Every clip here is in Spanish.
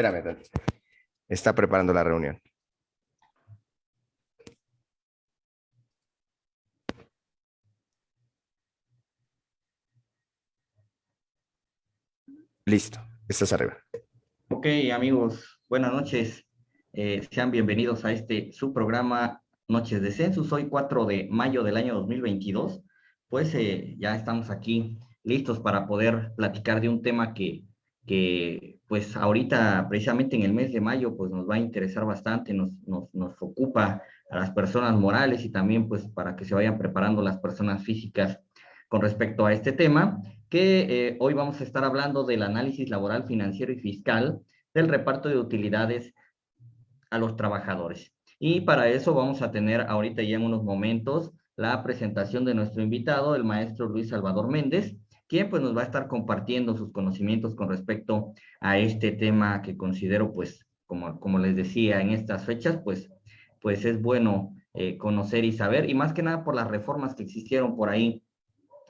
Espérame, está preparando la reunión. Listo, estás arriba. Ok, amigos, buenas noches. Eh, sean bienvenidos a este su programa Noches de Census. Hoy 4 de mayo del año 2022. Pues eh, ya estamos aquí listos para poder platicar de un tema que, que pues ahorita precisamente en el mes de mayo pues nos va a interesar bastante, nos, nos, nos ocupa a las personas morales y también pues para que se vayan preparando las personas físicas con respecto a este tema, que eh, hoy vamos a estar hablando del análisis laboral, financiero y fiscal del reparto de utilidades a los trabajadores. Y para eso vamos a tener ahorita ya en unos momentos la presentación de nuestro invitado, el maestro Luis Salvador Méndez, quien pues nos va a estar compartiendo sus conocimientos con respecto a este tema que considero pues, como, como les decía, en estas fechas pues, pues es bueno eh, conocer y saber, y más que nada por las reformas que existieron por ahí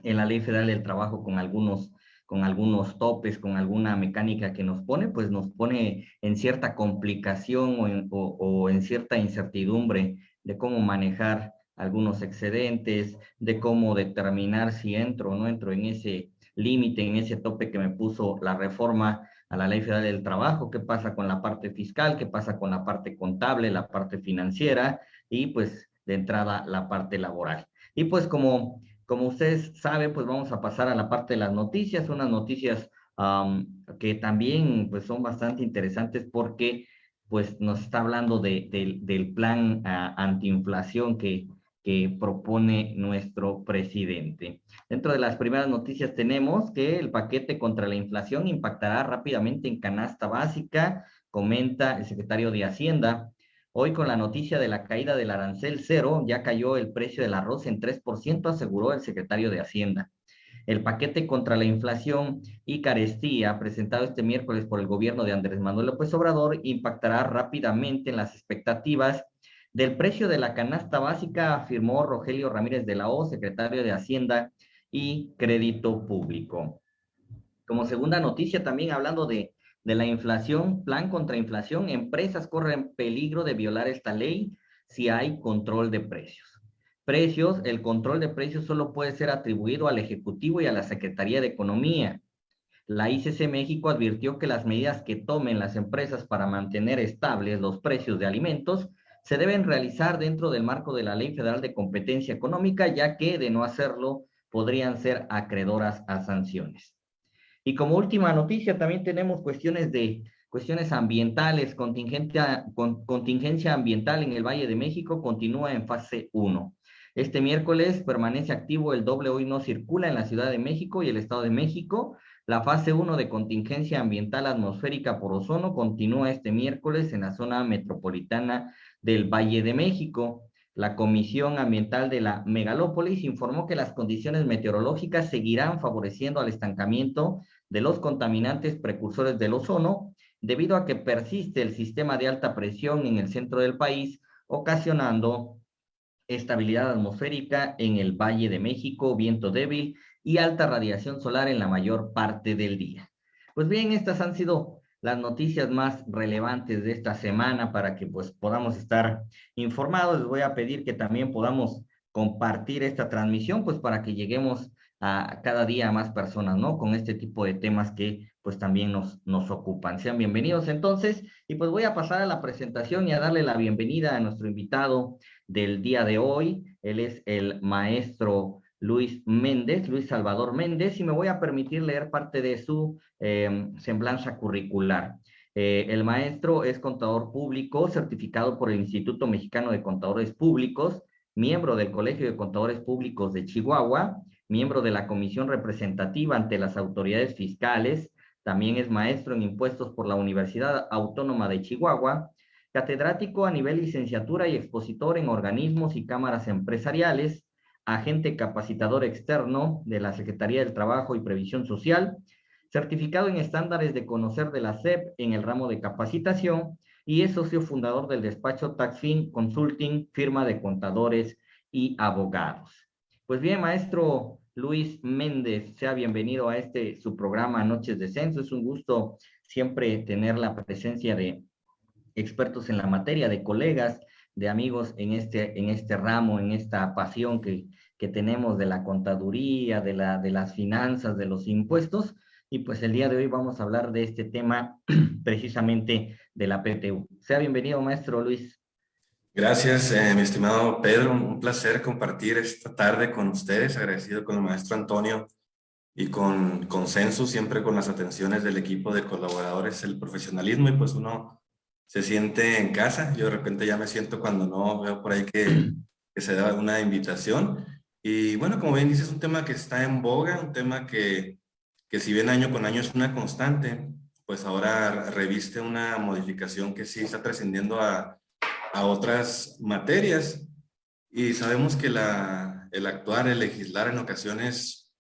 en la Ley Federal del Trabajo con algunos con algunos topes, con alguna mecánica que nos pone, pues nos pone en cierta complicación o o en cierta incertidumbre de cómo manejar algunos excedentes, de cómo determinar si entro o no entro en ese límite, en ese tope que me puso la reforma a la Ley Federal del Trabajo, qué pasa con la parte fiscal, qué pasa con la parte contable, la parte financiera y pues de entrada la parte laboral. Y pues como, como ustedes saben, pues vamos a pasar a la parte de las noticias, unas noticias que también pues son bastante interesantes porque pues nos está hablando de, del plan uh, antiinflación que, propone nuestro presidente. Dentro de las primeras noticias tenemos que el paquete contra la inflación impactará rápidamente en canasta básica, comenta el secretario de Hacienda. Hoy con la noticia de la caída del arancel cero, ya cayó el precio del arroz en 3%, aseguró el secretario de Hacienda. El paquete contra la inflación y carestía presentado este miércoles por el gobierno de Andrés Manuel López Obrador impactará rápidamente en las expectativas del precio de la canasta básica, afirmó Rogelio Ramírez de la O, secretario de Hacienda y Crédito Público. Como segunda noticia, también hablando de, de la inflación, plan contra inflación, empresas corren peligro de violar esta ley si hay control de precios. Precios, el control de precios solo puede ser atribuido al Ejecutivo y a la Secretaría de Economía. La ICC México advirtió que las medidas que tomen las empresas para mantener estables los precios de alimentos se deben realizar dentro del marco de la Ley Federal de Competencia Económica, ya que de no hacerlo podrían ser acreedoras a sanciones. Y como última noticia, también tenemos cuestiones de cuestiones ambientales, contingencia, con, contingencia ambiental en el Valle de México continúa en fase 1. Este miércoles permanece activo el doble hoy no circula en la Ciudad de México y el Estado de México. La fase 1 de contingencia ambiental atmosférica por ozono continúa este miércoles en la zona metropolitana del Valle de México. La Comisión Ambiental de la Megalópolis informó que las condiciones meteorológicas seguirán favoreciendo al estancamiento de los contaminantes precursores del ozono, debido a que persiste el sistema de alta presión en el centro del país, ocasionando estabilidad atmosférica en el Valle de México, viento débil y alta radiación solar en la mayor parte del día. Pues bien, estas han sido las noticias más relevantes de esta semana para que pues podamos estar informados. Les voy a pedir que también podamos compartir esta transmisión pues para que lleguemos a cada día a más personas, ¿no? Con este tipo de temas que pues también nos, nos ocupan. Sean bienvenidos entonces y pues voy a pasar a la presentación y a darle la bienvenida a nuestro invitado del día de hoy. Él es el maestro Luis Méndez, Luis Salvador Méndez, y me voy a permitir leer parte de su eh, semblanza curricular. Eh, el maestro es contador público, certificado por el Instituto Mexicano de Contadores Públicos, miembro del Colegio de Contadores Públicos de Chihuahua, miembro de la Comisión Representativa ante las Autoridades Fiscales, también es maestro en impuestos por la Universidad Autónoma de Chihuahua, catedrático a nivel licenciatura y expositor en organismos y cámaras empresariales, agente capacitador externo de la Secretaría del Trabajo y Previsión Social, certificado en estándares de conocer de la SEP en el ramo de capacitación y es socio fundador del despacho Taxfin Consulting, firma de contadores y abogados. Pues bien, maestro Luis Méndez. Sea bienvenido a este su programa Noches de Censo. Es un gusto siempre tener la presencia de expertos en la materia, de colegas, de amigos en este, en este ramo, en esta pasión que, que tenemos de la contaduría, de, la, de las finanzas, de los impuestos. Y pues el día de hoy vamos a hablar de este tema precisamente de la PTU. Sea bienvenido, maestro Luis. Gracias, eh, mi estimado Pedro. Un placer compartir esta tarde con ustedes. Agradecido con el maestro Antonio y con consenso, siempre con las atenciones del equipo de colaboradores, el profesionalismo y pues uno se siente en casa. Yo de repente ya me siento cuando no veo por ahí que, que se da una invitación. Y bueno, como bien dices, es un tema que está en boga, un tema que, que si bien año con año es una constante, pues ahora reviste una modificación que sí está trascendiendo a a otras materias y sabemos que la, el actuar, el legislar en ocasiones,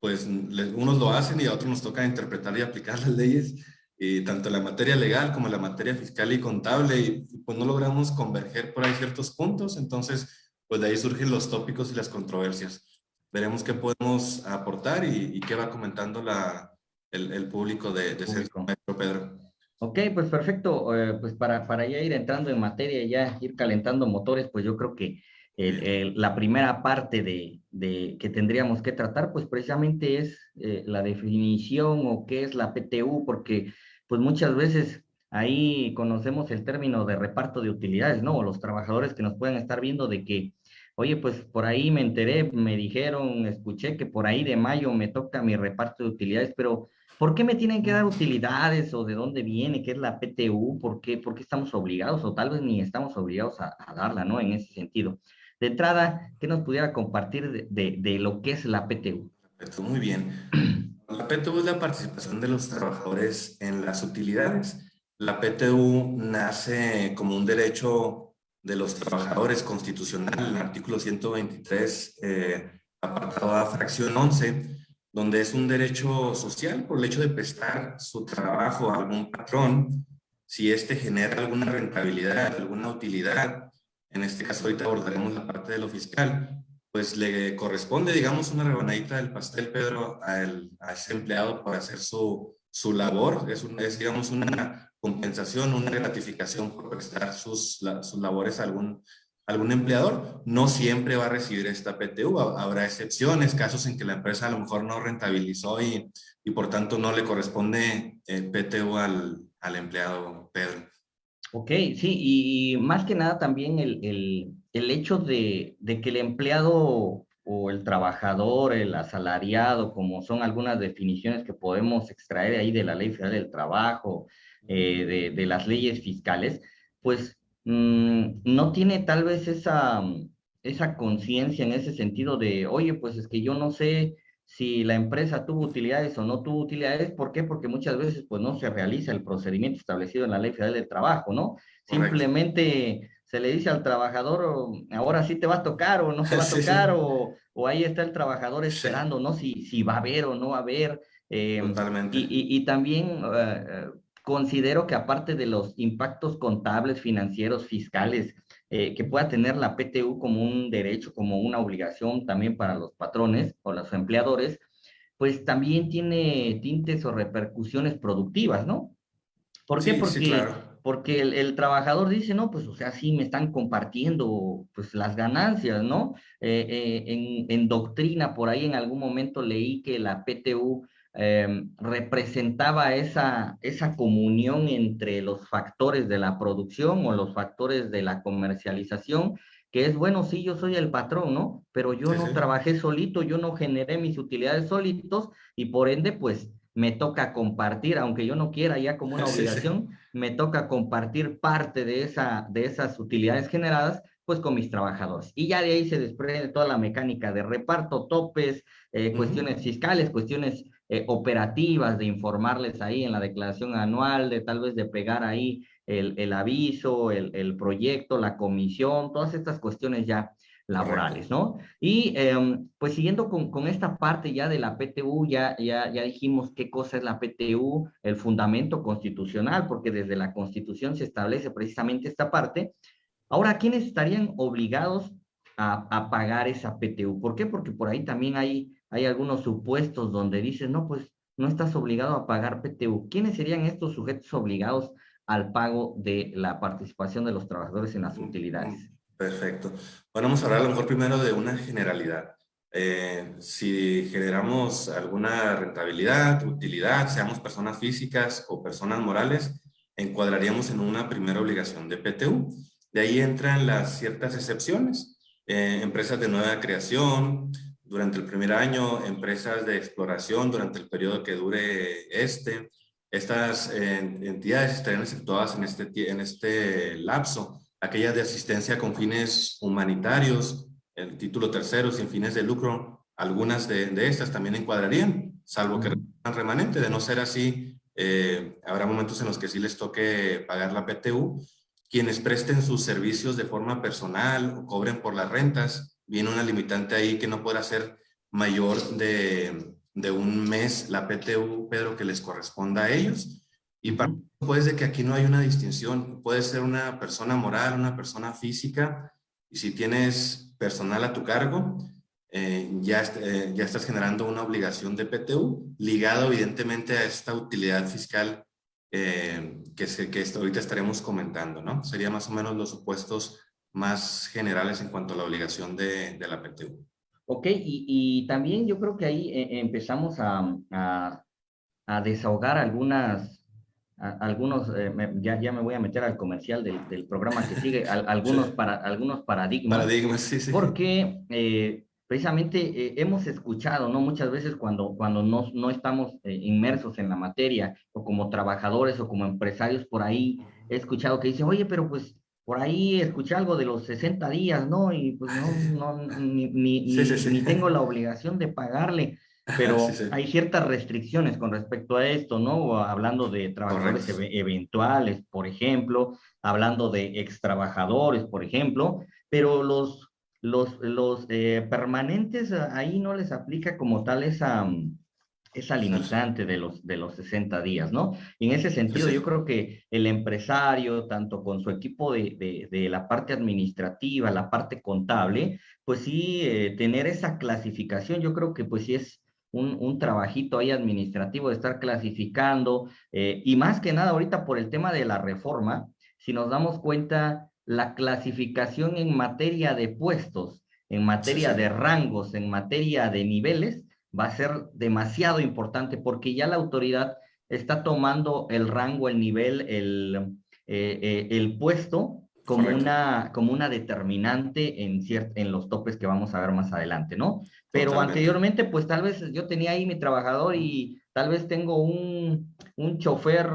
pues unos lo hacen y a otros nos toca interpretar y aplicar las leyes, y tanto la materia legal como la materia fiscal y contable, y pues no logramos converger por ahí ciertos puntos, entonces pues de ahí surgen los tópicos y las controversias. Veremos qué podemos aportar y, qué va comentando la, el, el público de, de ser maestro Pedro. Ok, pues perfecto. Eh, pues para, para ya ir entrando en materia, ya ir calentando motores, pues yo creo que la primera parte de, de, que tendríamos que tratar, pues precisamente es eh, la definición o qué es la PTU, porque pues muchas veces ahí conocemos el término de reparto de utilidades, ¿no? O los trabajadores que nos pueden estar viendo de que, oye, pues por ahí me enteré, me dijeron, escuché que por ahí de mayo me toca mi reparto de utilidades, pero ¿Por qué me tienen que dar utilidades o de dónde viene? ¿Qué es la PTU? ¿Por qué, por qué estamos obligados o tal vez ni estamos obligados a, darla, ¿no? En ese sentido. De entrada, ¿qué nos pudiera compartir de, de, lo que es la PTU? Muy bien. La PTU es la participación de los trabajadores en las utilidades. La PTU nace como un derecho de los trabajadores constitucional, en el artículo 123, eh, apartado A, fracción 11, donde es un derecho social por el hecho de prestar su trabajo a algún patrón, si éste genera alguna rentabilidad, alguna utilidad, en este caso ahorita abordaremos la parte de lo fiscal, pues le corresponde, digamos, una rebanadita del pastel, Pedro, a, ese empleado por hacer su, su labor, es, un, es, digamos, una compensación, una gratificación por prestar sus, sus labores a algún algún empleador, no siempre va a recibir esta PTU. Habrá excepciones, casos en que la empresa a lo mejor no rentabilizó y, y por tanto no le corresponde el eh, PTU al, al, empleado, Pedro. Ok, sí, y más que nada también el, el hecho de, de, que el empleado o el trabajador, el asalariado, como son algunas definiciones que podemos extraer ahí de la Ley Federal del Trabajo, eh, de, de las leyes fiscales, pues Mm, no tiene tal vez esa, esa conciencia en ese sentido de, oye, pues es que yo no sé si la empresa tuvo utilidades o no tuvo utilidades, ¿por qué? Porque muchas veces pues no se realiza el procedimiento establecido en la Ley Federal del Trabajo, ¿no? Simplemente se le dice al trabajador, ahora sí te va a tocar o no te va a tocar, O, o, ahí está el trabajador esperando, ¿no? Si, si va a haber o no va a haber. Eh, Totalmente. Y, y, y también uh, considero que aparte de los impactos contables, financieros, fiscales, eh, que pueda tener la PTU como un derecho, como una obligación también para los patrones o los empleadores, pues también tiene tintes o repercusiones productivas, ¿no? ¿Por qué? porque, porque el, trabajador dice, no, pues, o sea, sí me están compartiendo, pues, las ganancias, ¿no? Eh, eh, en, en doctrina, por ahí en algún momento leí que la PTU Em, representaba esa, esa comunión entre los factores de la producción o los factores de la comercialización, que es, bueno, sí, yo soy el patrón, ¿no? Pero yo no trabajé solito, yo no generé mis utilidades solitos y por ende, pues, me toca compartir, aunque yo no quiera ya como una obligación, me toca compartir parte de, esa, de esas utilidades generadas, pues con mis trabajadores. Y ya de ahí se desprende toda la mecánica de reparto, topes, eh, cuestiones fiscales, cuestiones eh, operativas de informarles ahí en la declaración anual, de tal vez de pegar ahí el, el aviso, el, el, proyecto, la comisión, todas estas cuestiones ya laborales, ¿no? Y em, pues siguiendo con, con, esta parte ya de la PTU, ya, ya, ya dijimos qué cosa es la PTU, el fundamento constitucional, porque desde la Constitución se establece precisamente esta parte. Ahora, ¿quiénes estarían obligados a, a pagar esa PTU? ¿Por qué? Porque por ahí también hay hay algunos supuestos donde dices, no, pues no estás obligado a pagar PTU. ¿Quiénes serían estos sujetos obligados al pago de la participación de los trabajadores en las utilidades? Perfecto. Bueno, vamos a hablar a lo mejor primero de una generalidad. Eh, si generamos alguna rentabilidad, utilidad, seamos personas físicas o personas morales, encuadraríamos en una primera obligación de PTU. De ahí entran las ciertas excepciones. Eh, empresas de nueva creación, durante el primer año, empresas de exploración durante el periodo que dure este. Estas eh, entidades estarían exceptuadas en este, en este lapso. Aquellas de asistencia con fines humanitarios, el título tercero sin fines de lucro, algunas de, estas también encuadrarían, salvo que remanente. De no ser así, eh, habrá momentos en los que sí les toque pagar la PTU. Quienes presten sus servicios de forma personal o cobren por las rentas, viene una limitante ahí que no pueda ser mayor de, de un mes la PTU, Pedro, que les corresponda a ellos. Y para puede de que aquí no hay una distinción. Puede ser una persona moral, una persona física, y si tienes personal a tu cargo, eh, ya, eh, ya estás generando una obligación de PTU ligado evidentemente a esta utilidad fiscal eh, que, se, que ahorita estaremos comentando, ¿no? Sería más o menos los supuestos más generales en cuanto a la obligación de, de la PTU. Ok, y, y, también yo creo que ahí empezamos a, a, a, desahogar algunas algunos, eh, ya, ya me voy a meter al comercial del, del programa que sigue, algunos, para, algunos paradigmas. Paradigmas, sí, sí. Porque eh, precisamente eh, hemos escuchado, ¿no? Muchas veces cuando, cuando no, no estamos inmersos en la materia, o como trabajadores o como empresarios por ahí, he escuchado que dicen, oye, pero pues por ahí escuché algo de los 60 días, ¿no? Y pues no, no ni, ni, ni tengo la obligación de pagarle. Pero hay ciertas restricciones con respecto a esto, ¿no? Hablando de trabajadores eventuales, por ejemplo, hablando de extrabajadores, por ejemplo, pero los, los, los eh, permanentes ahí no les aplica como tal esa, esa limitante de los, de los 60 días, ¿no? Y en ese sentido, yo creo que el empresario, tanto con su equipo de, de, de la parte administrativa, la parte contable, pues sí, eh, tener esa clasificación, yo creo que pues sí es un, un, trabajito ahí administrativo de estar clasificando, eh, y más que nada ahorita por el tema de la reforma, si nos damos cuenta, la clasificación en materia de puestos, en materia de rangos, en materia de niveles, va a ser demasiado importante porque ya la autoridad está tomando el rango, el nivel, el, eh, eh, el puesto como una, como una determinante en, en los topes que vamos a ver más adelante, ¿no? Pero anteriormente, pues tal vez yo tenía ahí mi trabajador y tal vez tengo un, un chofer,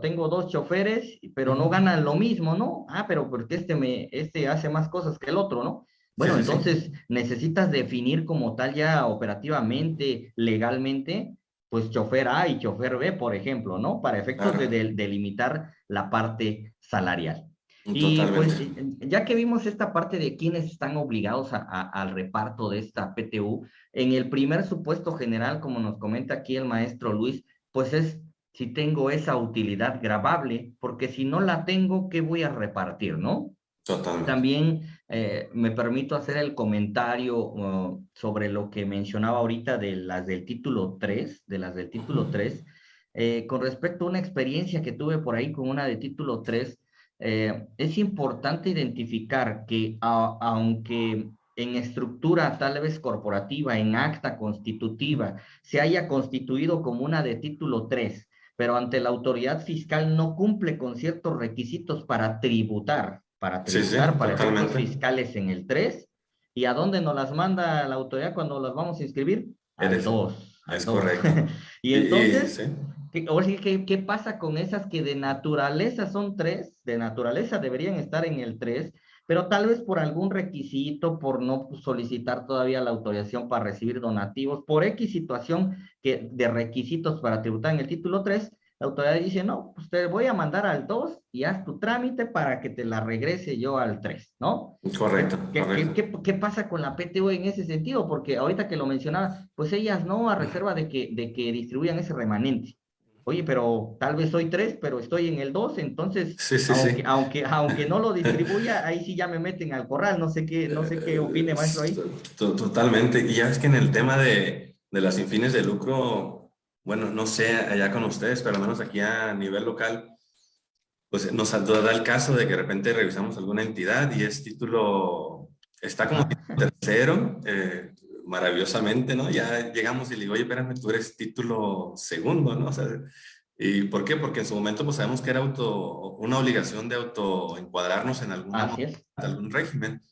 tengo dos choferes, pero no ganan lo mismo, ¿no? Ah, pero porque este, me, este hace más cosas que el otro, ¿no? Bueno, entonces necesitas definir como tal ya operativamente, legalmente, pues chofer A y chofer B, por ejemplo, ¿no? Para efectos de delimitar la parte salarial. Y pues ya que vimos esta parte de quienes están obligados a, al reparto de esta PTU, en el primer supuesto general, como nos comenta aquí el maestro Luis, pues es si tengo esa utilidad grabable, porque si no la tengo, ¿qué voy a repartir, no? Totalmente. También eh, me permito hacer el comentario uh, sobre lo que mencionaba ahorita de las del título 3, de las del título 3, eh, con respecto a una experiencia que tuve por ahí con una de título 3, eh, es importante identificar que aunque en estructura tal vez corporativa, en acta constitutiva, se haya constituido como una de título 3, pero ante la autoridad fiscal no cumple con ciertos requisitos para tributar, para tributar para efectos fiscales en el 3, ¿y a dónde nos las manda la autoridad cuando las vamos a inscribir? Al 2. Es correcto. y entonces, ¿qué, ¿qué, pasa con esas que de naturaleza son tres? De naturaleza deberían estar en el 3, pero tal vez por algún requisito, por no solicitar todavía la autorización para recibir donativos, por X situación que, de requisitos para tributar en el título 3, la autoridad dice, no, pues te voy a mandar al 2 y haz tu trámite para que te la regrese yo al 3, ¿no? Correcto. ¿Qué, ¿qué, qué, pasa con la PTU en ese sentido? Porque ahorita que lo mencionaba, pues ellas no, a reserva de que, de que distribuyan ese remanente. Oye, pero tal vez soy 3, pero estoy en el 2, entonces, sí, sí, aunque, sí. Aunque, aunque no lo distribuya, ahí sí ya me meten al corral, no sé qué, no sé qué opine maestro ahí. Totalmente, y ya es que en el tema de de las sin fines de lucro, bueno, no sé allá con ustedes, pero al menos aquí a nivel local, pues nos da el caso de que de repente revisamos alguna entidad y es título, está como tercero, eh, maravillosamente, ¿no? Ya llegamos y le digo, oye, espérame, tú eres título segundo, ¿no? O sea, ¿Y por qué? Porque en su momento pues sabemos que era auto, una obligación de autoencuadrarnos en algún, algún régimen.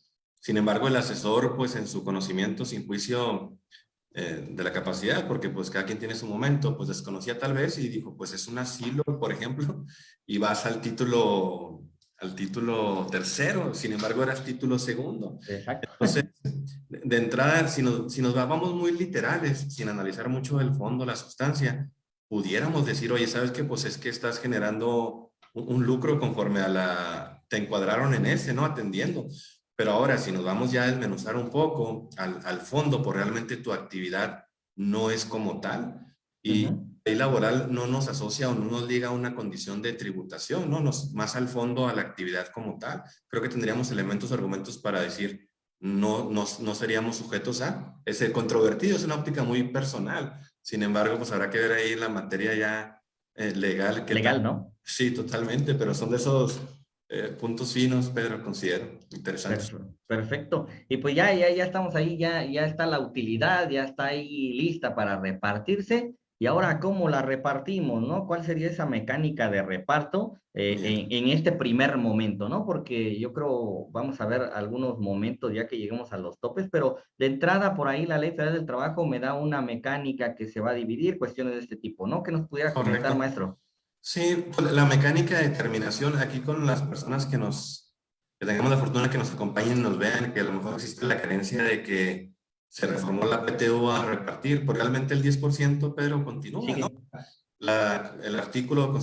Sin embargo, el asesor pues en su conocimiento sin juicio eh, de la capacidad, porque pues cada quien tiene su momento, pues desconocía tal vez y dijo pues es un asilo, por ejemplo, y vas al título al título tercero, sin embargo era el título segundo. Exacto. Entonces, de entrada, si nos, si nos vamos muy literales, sin analizar mucho el fondo, la sustancia, pudiéramos decir, oye, ¿sabes qué? Pues es que estás generando un, lucro conforme a la... te encuadraron en ese, ¿no? Atendiendo. Pero ahora, si nos vamos ya a desmenuzar un poco al, al fondo, por realmente tu actividad no es como tal. Y ley laboral no nos asocia o no nos liga a una condición de tributación, ¿no? Nos, más al fondo a la actividad como tal. Creo que tendríamos elementos o argumentos para decir, no, no, no seríamos sujetos a ese controvertido, es una óptica muy personal. Sin embargo, pues habrá que ver ahí la materia ya eh, legal. Que legal, ¿no? Sí, totalmente, pero son de esos eh, puntos finos, Pedro, considero interesantes. Perfecto. Y pues ya, ya, ya estamos ahí, ya, ya está la utilidad, ya está ahí lista para repartirse. Y ahora, ¿cómo la repartimos, no? ¿Cuál sería esa mecánica de reparto eh, en, este primer momento, no? Porque yo creo, vamos a ver algunos momentos ya que lleguemos a los topes, pero de entrada por ahí la Ley Federal del Trabajo me da una mecánica que se va a dividir, cuestiones de este tipo, ¿no? Que nos pudiera comentar, maestro. Sí, pues, la mecánica de determinación aquí con las personas que nos, que tengamos la fortuna que nos acompañen, nos vean, que a lo mejor existe la creencia de que se reformó la PTU a repartir, por realmente el 10%, pero continúa, ¿no? La, el artículo de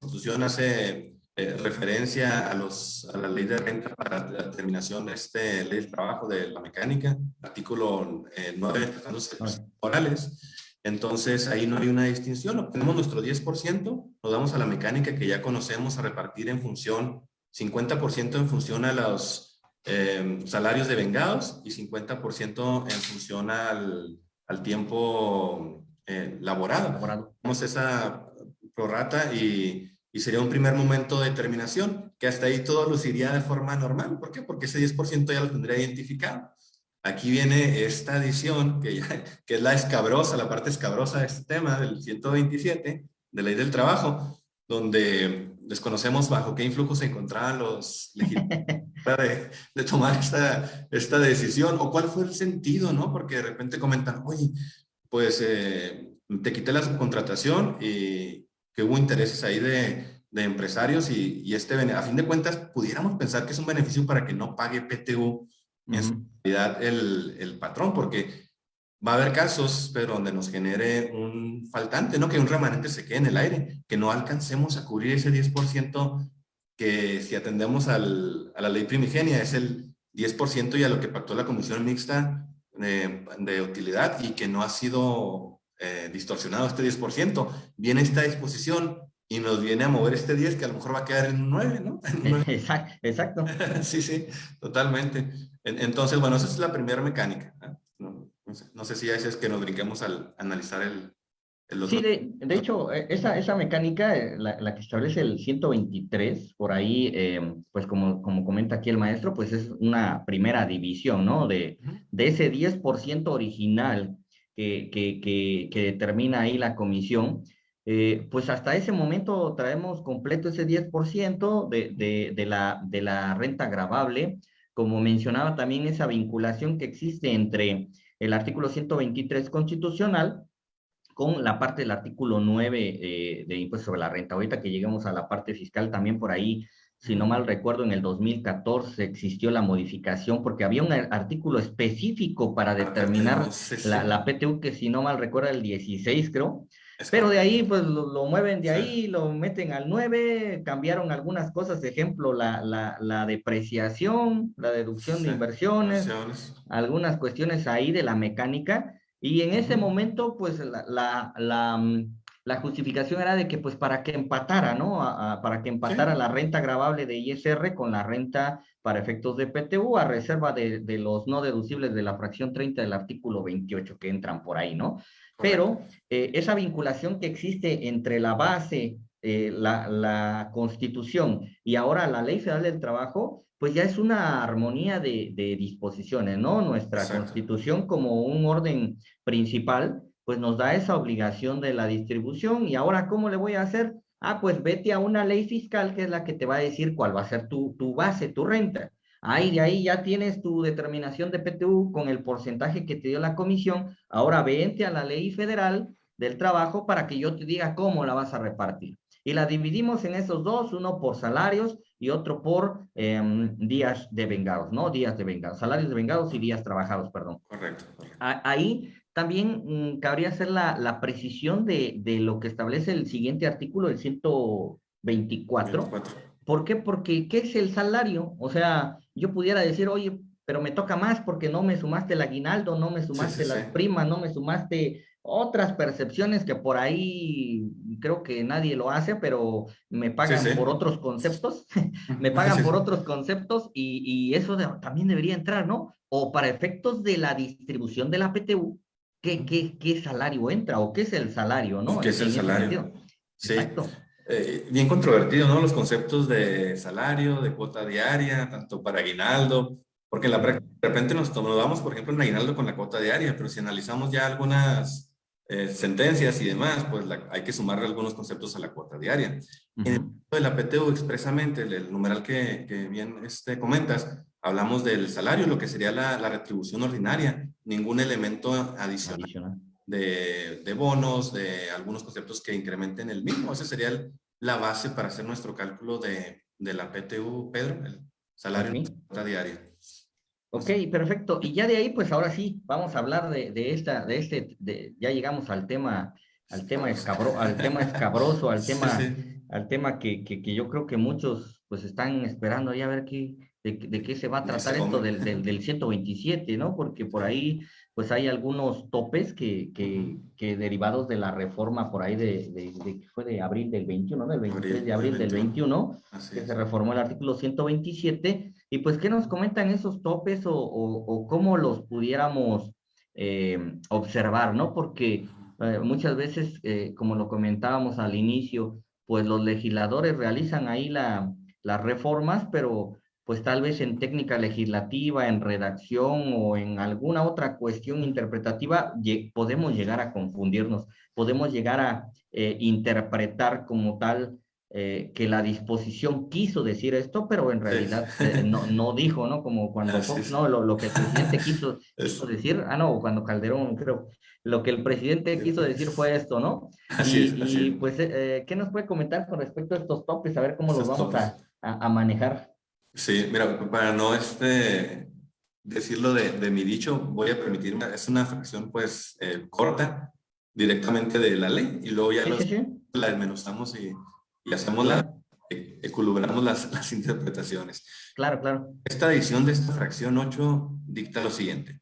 Constitución hace eh, referencia a, los, a la ley de renta para la determinación de este ley del trabajo de la mecánica, artículo eh, 9 de los morales. Entonces, ahí no hay una distinción. Obtenemos nuestro 10%, nos damos a la mecánica que ya conocemos a repartir en función, 50% en función a los Em, salarios de vengados y 50% en función al, al tiempo eh, laborado. Tenemos esa prorata y, y, sería un primer momento de determinación, que hasta ahí todo luciría de forma normal. ¿Por qué? Porque ese 10% ya lo tendría identificado. Aquí viene esta adición, que, ya, que es la escabrosa, la parte escabrosa de este tema, del 127, de ley del trabajo, donde desconocemos bajo qué influjo se encontraban los de, de tomar esta, esta decisión o cuál fue el sentido, ¿no? Porque de repente comentan, oye, pues eh, te quité la subcontratación y que hubo intereses ahí de, de empresarios y, y, este, a fin de cuentas, pudiéramos pensar que es un beneficio para que no pague PTU en su realidad el, el patrón, porque va a haber casos, pero donde nos genere un faltante, ¿no? Que un remanente se quede en el aire, que no alcancemos a cubrir ese 10% que si atendemos al, a la ley primigenia es el 10% y a lo que pactó la Comisión Mixta de, de utilidad y que no ha sido eh, distorsionado este 10%. Viene esta disposición y nos viene a mover este 10 que a lo mejor va a quedar en un 9, ¿no? Exacto. sí, sí, totalmente. Entonces, bueno, esa es la primera mecánica. ¿No? No sé, si es que nos brinquemos al analizar el, el otro. Sí, de, de, hecho, e, esa, esa mecánica, eh, la, la, que establece el 123, por ahí, eh, pues como, como comenta aquí el maestro, pues es una primera división, ¿no? De, de ese 10% original que, que, que, que, determina ahí la comisión, eh, pues hasta ese momento traemos completo ese 10% de, de, de, la, de la renta grabable, como mencionaba también esa vinculación que existe entre el artículo 123 constitucional con la parte del artículo 9 eh, de impuesto sobre la renta. Ahorita que lleguemos a la parte fiscal, también por ahí, si no mal recuerdo, en el 2014 existió la modificación porque había un artículo específico para determinar la, la, PTU, que si no mal recuerdo, el 16 creo, pero de ahí, pues lo, mueven de ahí, lo meten al 9, cambiaron algunas cosas, ejemplo, la, la, la depreciación, la deducción de inversiones, algunas cuestiones ahí de la mecánica, y en ese momento, pues la, la, la, mm, la, justificación era de que, pues para que empatara, ¿no? para que empatara la renta grabable de ISR con la renta para efectos de PTU a reserva de, de los no deducibles de la fracción 30 del artículo 28 que entran por ahí, ¿no? Pero eh, esa vinculación que existe entre la base, eh, la, la, constitución y ahora la ley federal del trabajo, pues ya es una armonía de, de disposiciones, ¿no? Nuestra Exacto. constitución como un orden principal, pues nos da esa obligación de la distribución y ahora, ¿cómo le voy a hacer? Ah, pues vete a una ley fiscal que es la que te va a decir cuál va a ser tu, tu base, tu renta. Ahí de ahí ya tienes tu determinación de PTU con el porcentaje que te dio la comisión. Ahora vente a la ley federal del trabajo para que yo te diga cómo la vas a repartir. Y la dividimos en esos dos, uno por salarios y otro por eh, días de vengados, ¿no? Días de vengados, salarios de vengados y días trabajados, perdón. Correcto. correcto. Ahí también mmm, cabría hacer la, la precisión de, de, lo que establece el siguiente artículo, el 124. 24. ¿Por qué? Porque ¿qué es el salario? O sea, yo pudiera decir, oye, pero me toca más porque no me sumaste el aguinaldo, no me sumaste sí, sí, las sí. primas, no me sumaste otras percepciones que por ahí creo que nadie lo hace, pero me pagan por otros conceptos, me pagan por otros conceptos y, y eso de, también debería entrar, ¿no? O para efectos de la distribución de la PTU, ¿qué, qué, qué salario entra o qué es el salario, ¿no? ¿Qué es el salario? Sí. Exacto. Eh, bien controvertido, ¿no? Los conceptos de salario, de cuota diaria, tanto para aguinaldo, porque en la de repente nos tomamos, por ejemplo, en aguinaldo con la cuota diaria, pero si analizamos ya algunas eh, sentencias y demás, pues la, hay que sumarle algunos conceptos a la cuota diaria. Uh -huh. En el caso de la PTU expresamente, el, el numeral que, que, bien este, comentas, hablamos del salario, lo que sería la, la retribución ordinaria, ningún elemento adicional. adicional de, de, bonos, de algunos conceptos que incrementen el mismo. Esa sería el, la base para hacer nuestro cálculo de, de la PTU, Pedro, el salario okay. diaria. Ok, perfecto. Y ya de ahí, pues ahora sí, vamos a hablar de, de esta, de este, de, ya llegamos al tema, al tema, escabro, al tema escabroso, al tema, sí, sí. al tema que, que, que, yo creo que muchos pues están esperando ahí a ver qué, de, de qué se va a tratar esto del, del, del 127, ¿no? Porque por ahí pues hay algunos topes que, que, que, derivados de la reforma por ahí de, de, de, fue de abril del 21, ¿no? El 23 de abril del 21, que se reformó el artículo 127, y pues, ¿qué nos comentan esos topes o, o, o cómo los pudiéramos eh, observar, ¿no? Porque eh, muchas veces, eh, como lo comentábamos al inicio, pues los legisladores realizan ahí la, las reformas, pero pues tal vez en técnica legislativa, en redacción o en alguna otra cuestión interpretativa, podemos llegar a confundirnos, podemos llegar a eh, interpretar como tal eh, que la disposición quiso decir esto, pero en realidad eh, no, no, dijo, ¿no? Como cuando Fox, no, lo, lo, que el presidente quiso, quiso, decir, ah, no, cuando Calderón, creo, lo que el presidente quiso decir fue esto, ¿no? Así y, es, así y pues, ¿qué nos puede comentar con respecto a estos topes? A ver cómo los vamos a, a, a manejar. Sí, mira, para no este, decirlo de, de, mi dicho, voy a permitirme, es una fracción pues eh, corta, directamente de la ley, y luego ya los, la desmenuzamos y, y hacemos la, equilibramos las, las interpretaciones. Claro, claro. Esta edición de esta fracción 8 dicta lo siguiente.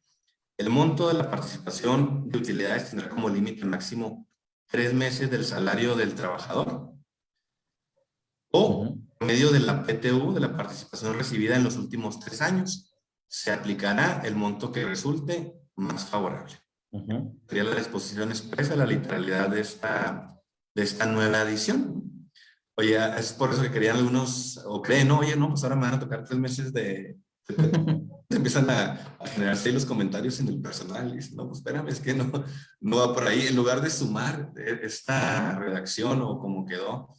El monto de la participación de utilidades tendrá como límite máximo tres meses del salario del trabajador o medio de la PTU, de la participación recibida en los últimos tres años, se aplicará el monto que resulte más favorable. Uh -huh. Sería la disposición expresa, la literalidad de esta, de esta nueva edición. Oye, es por eso que querían algunos, o creen, no, oye, no, pues ahora me van a tocar tres meses de... de empiezan a, a, generarse los comentarios en el personal y dicen, no, pues espérame, es que no, no va por ahí. En lugar de sumar esta redacción o como quedó,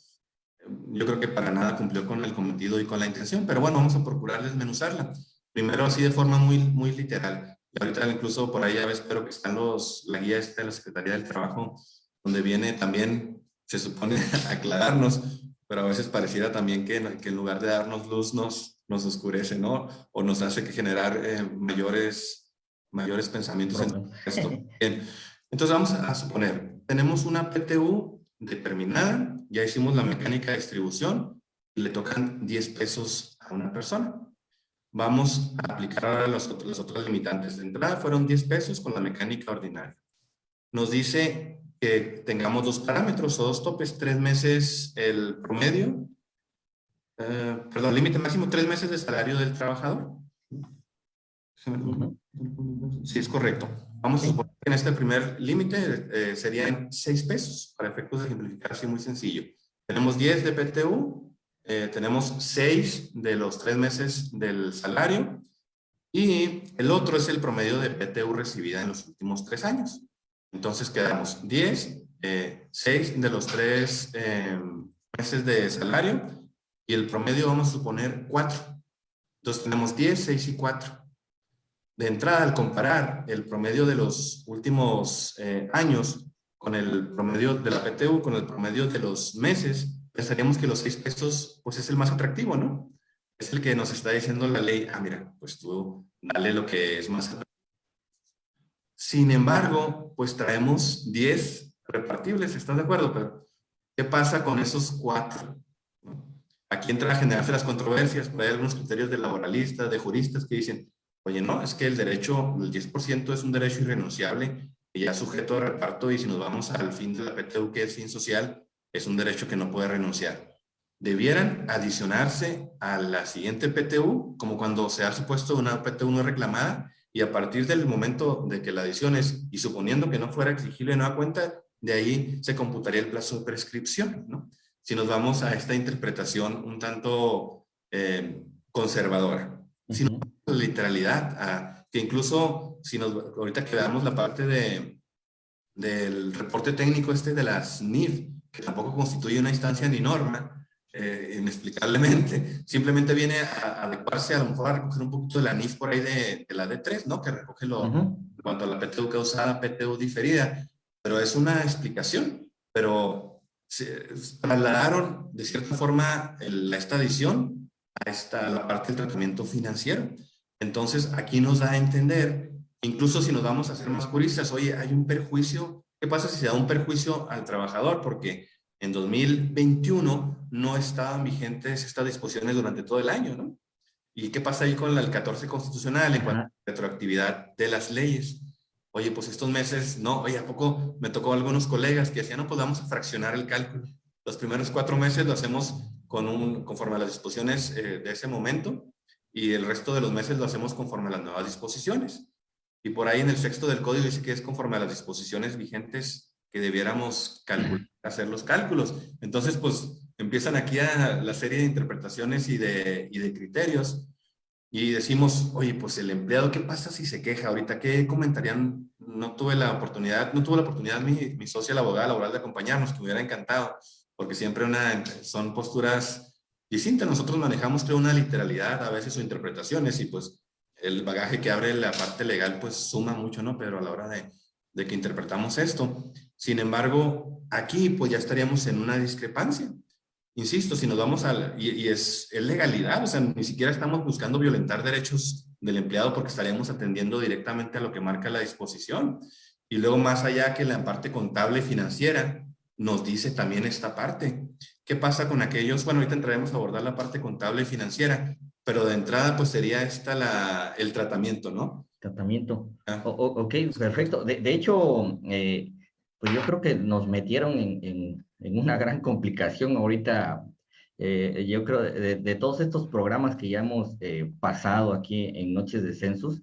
yo creo que para nada cumplió con el cometido y con la intención, pero bueno, vamos a procurar desmenuzarla. Primero así de forma muy, muy literal. Y ahorita incluso por ahí ya espero que están los, la guía esta de la Secretaría del Trabajo, donde viene también, se supone, aclararnos, pero a veces pareciera también que, que en lugar de darnos luz nos, nos oscurece, ¿no? O nos hace que generar eh, mayores, mayores pensamientos en esto. Bien. Entonces vamos a suponer, tenemos una PTU determinada, ya hicimos la mecánica de distribución, y le tocan 10 pesos a una persona. Vamos a aplicar ahora los, los otros limitantes. De entrada fueron 10 pesos con la mecánica ordinaria. Nos dice que tengamos dos parámetros o dos topes, tres meses el promedio, eh, perdón, límite máximo, tres meses de salario del trabajador. Sí, es correcto. Vamos a suponer en este primer límite eh, serían 6 pesos, para efectos de simplificar así muy sencillo. Tenemos 10 de PTU, eh, tenemos 6 de los 3 meses del salario, y el otro es el promedio de PTU recibida en los últimos 3 años. Entonces quedamos 10, 6 de los 3 meses de salario, y el promedio vamos a suponer 4. Entonces tenemos 10, 6 y 4. De entrada, al comparar el promedio de los últimos eh, años con el promedio de la PTU, con el promedio de los meses, pensaríamos que los 6 pesos pues es el más atractivo, ¿no? Es el que nos está diciendo la ley, ah, mira, pues tú dale lo que es más atractivo. Sin embargo, pues traemos 10 repartibles, ¿estás de acuerdo? Pero, ¿qué pasa con esos 4? Aquí entra a generarse las controversias, hay algunos criterios de laboralistas, de juristas que dicen, Oye, no, es que el derecho, el 10% es un derecho irrenunciable y ya sujeto a reparto y si nos vamos al fin de la PTU, que es fin social, es un derecho que no puede renunciar. Debieran adicionarse a la siguiente PTU, como cuando se ha supuesto una PTU no reclamada, y a partir del momento de que la adiciones, y suponiendo que no fuera exigible nueva cuenta, de ahí se computaría el plazo de prescripción, ¿no? Si nos vamos a esta interpretación un tanto eh, conservadora. Si literalidad, que incluso si nos, ahorita que veamos la parte de, del reporte técnico este de las NIF, que tampoco constituye una instancia ni norma, eh, inexplicablemente, simplemente viene a, adecuarse a lo mejor a recoger un poquito de la NIF por ahí de, la D3, ¿no? Que recoge lo, en cuanto a la PTU causada, PTU diferida, pero es una explicación, pero se trasladaron de cierta forma la, esta adición a esta, la parte del tratamiento financiero. Entonces, aquí nos da a entender, incluso si nos vamos a hacer más puristas, oye, hay un perjuicio, ¿qué pasa si se da un perjuicio al trabajador? Porque en 2021 no estaban vigentes estas disposiciones durante todo el año, ¿no? ¿Y qué pasa ahí con el 14 constitucional en cuanto a la retroactividad de las leyes? Oye, pues estos meses, no, oye, ¿a poco me tocó algunos colegas que decían, no, pues vamos a fraccionar el cálculo. Los primeros cuatro meses lo hacemos con un, conforme a las disposiciones eh, de ese momento y el resto de los meses lo hacemos conforme a las nuevas disposiciones. Y por ahí en el sexto del código dice que es conforme a las disposiciones vigentes que debiéramos calcular, hacer los cálculos. Entonces, pues empiezan aquí a la serie de interpretaciones y de, y de criterios y decimos, oye, pues el empleado, ¿qué pasa si se queja? Ahorita, ¿qué comentarían? No tuve la oportunidad, no tuvo la oportunidad mi, mi socia, la abogada laboral, de acompañarnos, hubiera encantado, porque siempre son posturas distinta. Nosotros manejamos, creo, una literalidad a veces o interpretaciones y pues el bagaje que abre la parte legal pues suma mucho, ¿no? Pero a la hora de, que interpretamos esto. Sin embargo, aquí pues ya estaríamos en una discrepancia. Insisto, si nos vamos a... y, es, es, legalidad, o sea, ni siquiera estamos buscando violentar derechos del empleado porque estaríamos atendiendo directamente a lo que marca la disposición. Y luego más allá que la parte contable financiera, nos dice también esta parte. ¿Qué pasa con aquellos? Bueno, ahorita entraremos a abordar la parte contable y financiera, pero de entrada pues sería esta la, el tratamiento, ¿no? Tratamiento. Ah. ok, perfecto. De, hecho, eh, pues yo creo que nos metieron en, en, una gran complicación ahorita. Eh, yo creo de, de, todos estos programas que ya hemos eh, pasado aquí en Noches de Census,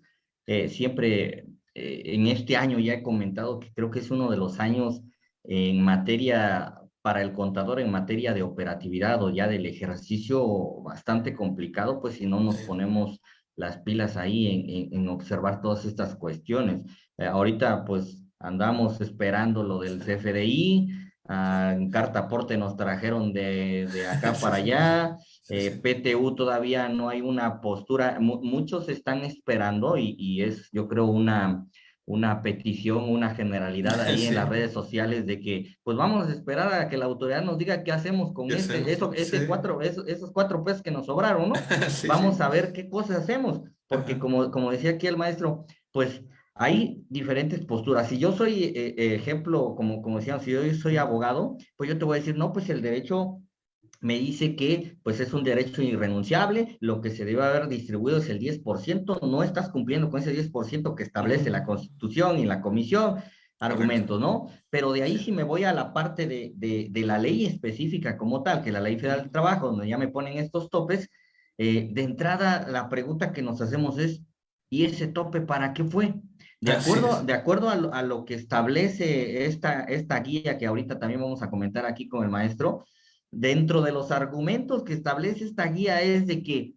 siempre en este año ya he comentado que creo que es uno de los años en materia para el contador en materia de operatividad o ya del ejercicio bastante complicado, pues si no nos ponemos las pilas ahí en, observar todas estas cuestiones. Eh, ahorita pues andamos esperando lo del CFDI, ah, en carta aporte nos trajeron de, de acá para allá, eh, PTU todavía no hay una postura, muchos están esperando y, y es yo creo una una petición, una generalidad ahí en las redes sociales de que, pues vamos a esperar a que la autoridad nos diga qué hacemos con este, eso, ese cuatro, esos, cuatro pesos que nos sobraron, ¿no? vamos a ver qué cosas hacemos, porque como, como decía aquí el maestro, pues hay diferentes posturas. Si yo soy eh, eh, ejemplo, como, como decíamos, si yo soy abogado, pues yo te voy a decir, no, pues el derecho me dice que pues es un derecho irrenunciable, lo que se debe haber distribuido es el 10%, no estás cumpliendo con ese 10% que establece la Constitución y la Comisión, argumentos, ¿no? Pero de ahí si me voy a la parte de, de, la ley específica como tal, que la Ley Federal del Trabajo, donde ya me ponen estos topes, eh, de entrada la pregunta que nos hacemos es, ¿y ese tope para qué fue? De acuerdo, de acuerdo a lo, que establece esta, esta guía que ahorita también vamos a comentar aquí con el maestro, dentro de los argumentos que establece esta guía es de que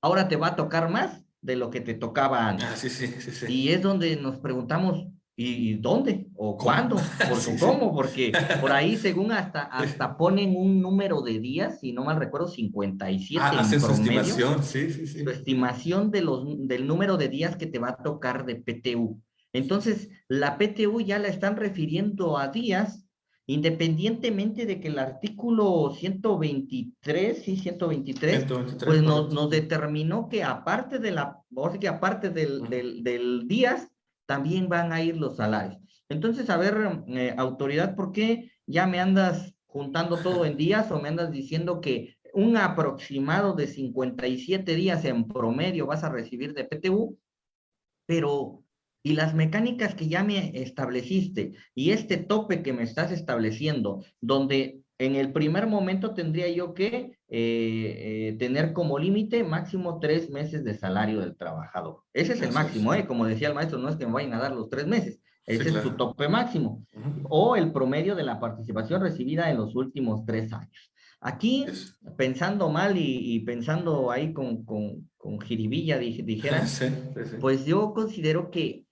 ahora te va a tocar más de lo que te tocaba antes. Ah, sí, sí, sí, Y es donde nos preguntamos, ¿y dónde? ¿O cuándo? ¿Por cómo? Porque por ahí, según hasta, hasta ponen un número de días, si no mal recuerdo, 57 ah, en promedio. Su estimación, sí, sí, sí. Su estimación de los, del número de días que te va a tocar de PTU. Entonces, la PTU ya la están refiriendo a días, independientemente de que el artículo 123, sí, 123, pues nos, nos, determinó que aparte de la, que aparte del, del, del días, también van a ir los salarios. Entonces, a ver, eh, autoridad, ¿por qué ya me andas juntando todo en días o me andas diciendo que un aproximado de 57 días en promedio vas a recibir de PTU? Pero y las mecánicas que ya me estableciste y este tope que me estás estableciendo, donde en el primer momento tendría yo que eh, eh, tener como límite máximo tres meses de salario del trabajador. Ese es el máximo, ¿eh? Como decía el maestro, no es que me vayan a dar los tres meses, ese es su tope máximo. O el promedio de la participación recibida en los últimos tres años. Aquí, pensando mal y, pensando ahí con, con, con jiribilla, dijera, pues yo considero que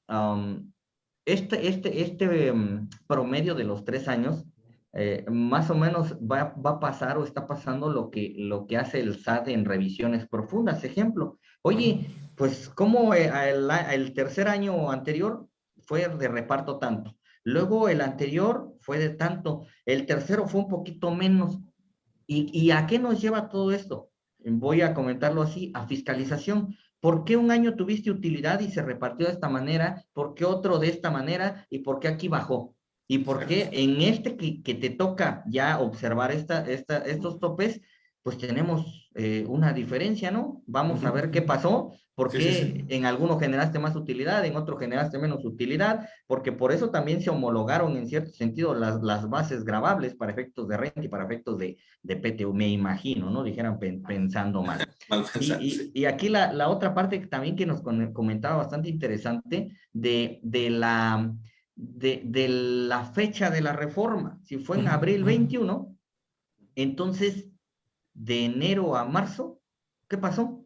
este, este, este em, promedio de los tres años, eh, más o menos va, a pasar o está pasando lo que, lo que hace el SAT en revisiones profundas. Ejemplo, oye, pues como eh, el, el, tercer año anterior fue de reparto tanto, luego el anterior fue de tanto, el tercero fue un poquito menos. ¿Y, y a qué nos lleva todo esto? Voy a comentarlo así, a fiscalización. ¿Por qué un año tuviste utilidad y se repartió de esta manera? ¿Por qué otro de esta manera? ¿Y por qué aquí bajó? ¿Y por qué en este que, que te toca ya observar esta, esta, estos topes, pues tenemos eh, una diferencia, ¿no? Vamos a ver qué pasó, porque en alguno generaste más utilidad, en otro generaste menos utilidad, porque por eso también se homologaron en cierto sentido las, las bases grabables para efectos de renta y para efectos de, de PTU, me imagino, ¿no? Dijeran pensando mal. y, y, aquí la, la, otra parte también que nos comentaba bastante interesante de, de la... De, de la fecha de la reforma, si fue en abril 21, entonces de enero a marzo, ¿qué pasó?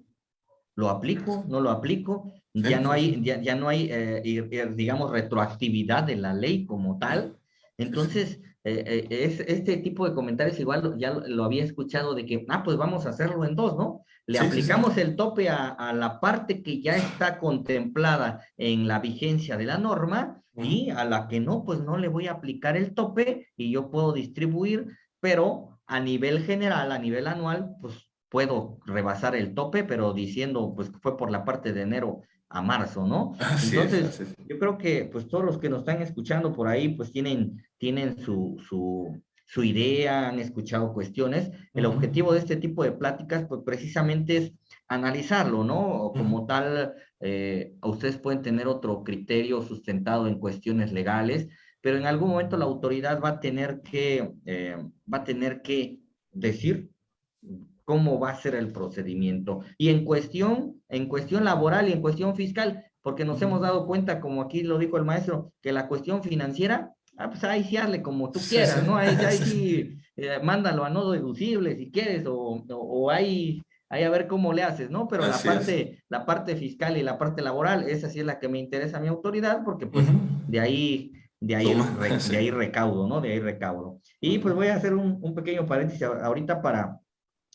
¿Lo aplico? ¿No lo aplico? Ya no hay, ya, ya no hay eh, digamos, retroactividad de la ley como tal. Entonces, eh, eh, es, este tipo de comentarios igual ya lo, había escuchado de que, ah, pues vamos a hacerlo en dos, ¿no? Le aplicamos el tope a, a, la parte que ya está contemplada en la vigencia de la norma y a la que no, pues no le voy a aplicar el tope y yo puedo distribuir, pero a nivel general, a nivel anual, pues puedo rebasar el tope, pero diciendo, pues fue por la parte de enero a marzo, ¿no? Entonces, yo creo que pues todos los que nos están escuchando por ahí, pues tienen, tienen su, su, su idea, han escuchado cuestiones. El objetivo de este tipo de pláticas, pues precisamente es analizarlo, ¿no? Como tal, eh, ustedes pueden tener otro criterio sustentado en cuestiones legales, pero en algún momento la autoridad va a tener que, eh, va a tener que decir cómo va a ser el procedimiento. Y en cuestión, en cuestión laboral y en cuestión fiscal, porque nos hemos dado cuenta, como aquí lo dijo el maestro, que la cuestión financiera, ah, pues ahí sí hazle como tú quieras, ¿no? Ahí, sí, eh, mándalo a no deducible si quieres, o, o, ahí, ahí, a ver cómo le haces, ¿no? Pero la parte, la parte fiscal y la parte laboral, esa sí es la que me interesa a mi autoridad, porque pues de ahí de ahí, de ahí recaudo, ¿no? De ahí recaudo. Y pues voy a hacer un, un, pequeño paréntesis ahorita para,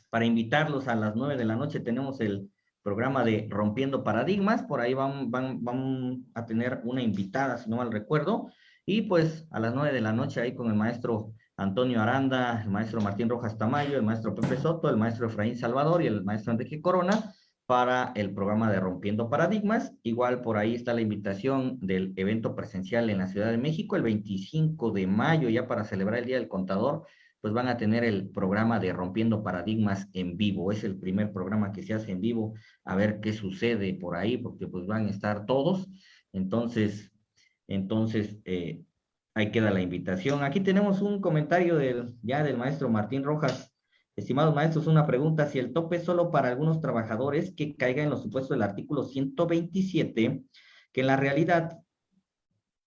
para invitarlos a las nueve de la noche. Tenemos el programa de Rompiendo Paradigmas. Por ahí van, van, van a tener una invitada, si no mal recuerdo. Y pues a las nueve de la noche ahí con el maestro Antonio Aranda, el maestro Martín Rojas Tamayo, el maestro Pepe Soto, el maestro Efraín Salvador y el maestro Enrique Corona para el programa de Rompiendo Paradigmas. Igual por ahí está la invitación del evento presencial en la Ciudad de México el 25 de mayo, ya para celebrar el Día del Contador, pues van a tener el programa de Rompiendo Paradigmas en vivo. Es el primer programa que se hace en vivo, a ver qué sucede por ahí, porque pues van a estar todos. Entonces, entonces, eh, ahí queda la invitación. Aquí tenemos un comentario del, ya del maestro Martín Rojas Estimados maestros, una pregunta. Si el tope es solo para algunos trabajadores, que caiga en los supuestos del artículo 127, que en la realidad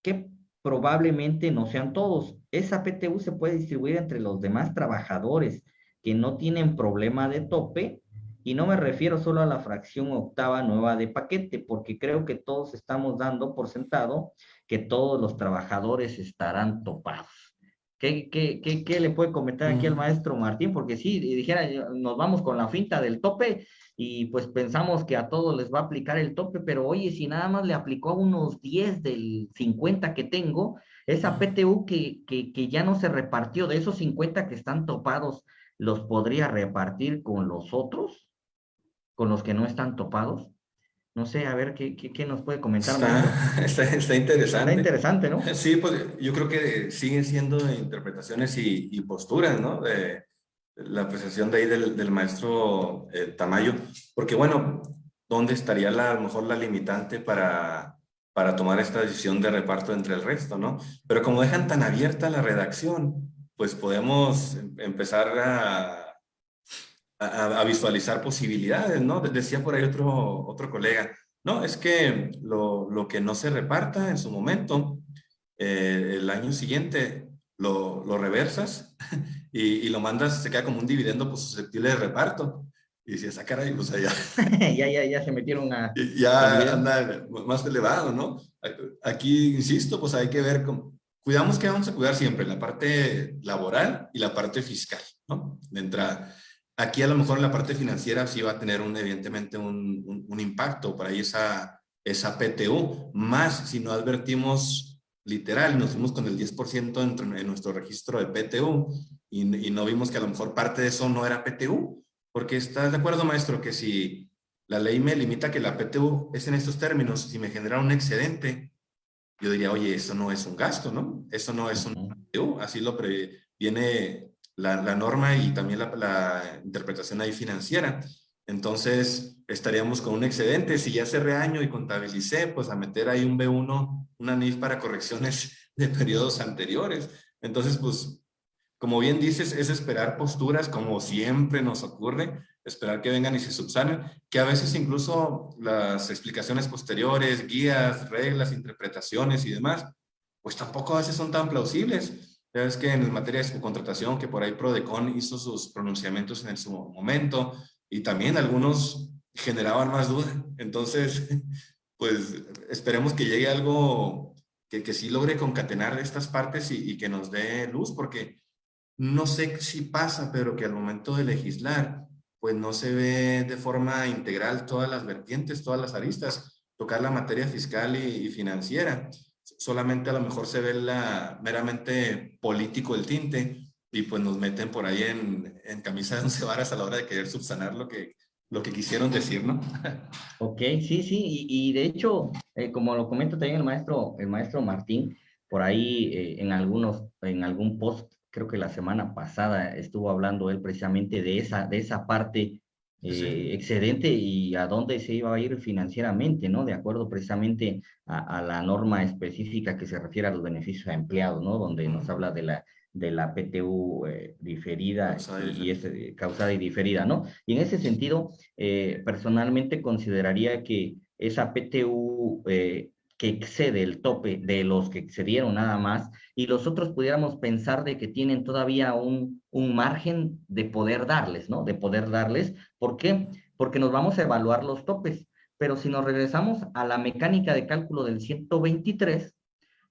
que probablemente no sean todos. Esa PTU se puede distribuir entre los demás trabajadores que no tienen problema de tope y no me refiero solo a la fracción octava nueva de paquete, porque creo que todos estamos dando por sentado que todos los trabajadores estarán topados. ¿Qué, qué, qué, qué le puede comentar aquí al maestro Martín? Porque si dijera, nos vamos con la finta del tope y pues pensamos que a todos les va a aplicar el tope, pero oye, si nada más le aplicó a unos 10 del 50 que tengo, esa PTU que, que, que ya no se repartió de esos 50 que están topados, ¿los podría repartir con los otros? con los que no están topados? No sé, a ver, ¿qué, qué, qué nos puede comentar? Está, está, interesante. Está interesante, ¿no? Sí, pues yo creo que siguen siendo interpretaciones y, y posturas, ¿no? De la apreciación de ahí del, del maestro eh, Tamayo, porque bueno, ¿dónde estaría la, a lo mejor la limitante para, para tomar esta decisión de reparto entre el resto, ¿no? Pero como dejan tan abierta la redacción, pues podemos em, empezar a a, visualizar posibilidades, ¿no? Decía por ahí otro, otro colega, no, es que lo, lo que no se reparta en su momento, eh, el año siguiente lo, lo reversas y, y, lo mandas, se queda como un dividendo pues, susceptible de reparto. Y decías, ah, caray, pues allá. ya, ya, ya se metieron a... Ya anda más elevado, ¿no? Aquí, insisto, pues hay que ver, cómo, cuidamos que vamos a cuidar siempre, la parte laboral y la parte fiscal, ¿no? De entrada. Aquí a lo mejor en la parte financiera sí va a tener un, evidentemente un, un, impacto por ahí esa, esa PTU, más si no advertimos literal, nos fuimos con el 10% en, en, nuestro registro de PTU y, y, no vimos que a lo mejor parte de eso no era PTU, porque estás de acuerdo maestro que si la ley me limita que la PTU es en estos términos, si me genera un excedente, yo diría, oye, eso no es un gasto, ¿no? Eso no es un PTU, así lo previene la, norma y también la, la, interpretación ahí financiera. Entonces, estaríamos con un excedente. Si ya cerré año y contabilicé, pues a meter ahí un B1, una NIF para correcciones de periodos anteriores. Entonces, pues, como bien dices, es esperar posturas, como siempre nos ocurre, esperar que vengan y se subsanen, que a veces incluso las explicaciones posteriores, guías, reglas, interpretaciones y demás, pues tampoco a veces son tan plausibles. Ya ves que en materia de subcontratación, que por ahí Prodecon hizo sus pronunciamientos en su momento y también algunos generaban más duda. Entonces, pues esperemos que llegue algo que, que sí logre concatenar estas partes y, que nos dé luz, porque no sé si pasa, pero que al momento de legislar, pues no se ve de forma integral todas las vertientes, todas las aristas, tocar la materia fiscal y financiera solamente a lo mejor se ve la meramente político el tinte y pues nos meten por ahí en, en camisa de once varas a la hora de querer subsanar lo que, lo que quisieron decir, ¿no? ok, sí, sí, y, y de hecho, eh, como lo comenta también el maestro, el maestro Martín, por ahí eh, en algunos, en algún post, creo que la semana pasada estuvo hablando él precisamente de esa, de esa parte eh, sí. excedente y a dónde se iba a ir financieramente, ¿no? De acuerdo precisamente a, a, la norma específica que se refiere a los beneficios a empleados, ¿no? Donde nos habla de la, de la PTU eh, diferida y, y ese, causada y diferida, ¿no? Y en ese sentido, eh, personalmente consideraría que esa PTU eh, que excede el tope de los que excedieron nada más, y los otros pudiéramos pensar de que tienen todavía un, un margen de poder darles, ¿no? De poder darles. ¿Por qué? Porque nos vamos a evaluar los topes. Pero si nos regresamos a la mecánica de cálculo del 123,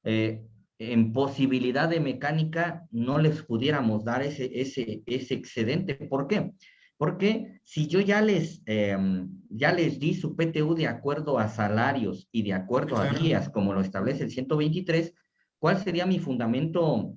eh, en posibilidad de mecánica no les pudiéramos dar ese, ese, ese excedente. ¿Por qué? Porque si yo ya les, eh, ya les di su PTU de acuerdo a salarios y de acuerdo a días, como lo establece el 123, ¿cuál sería mi fundamento,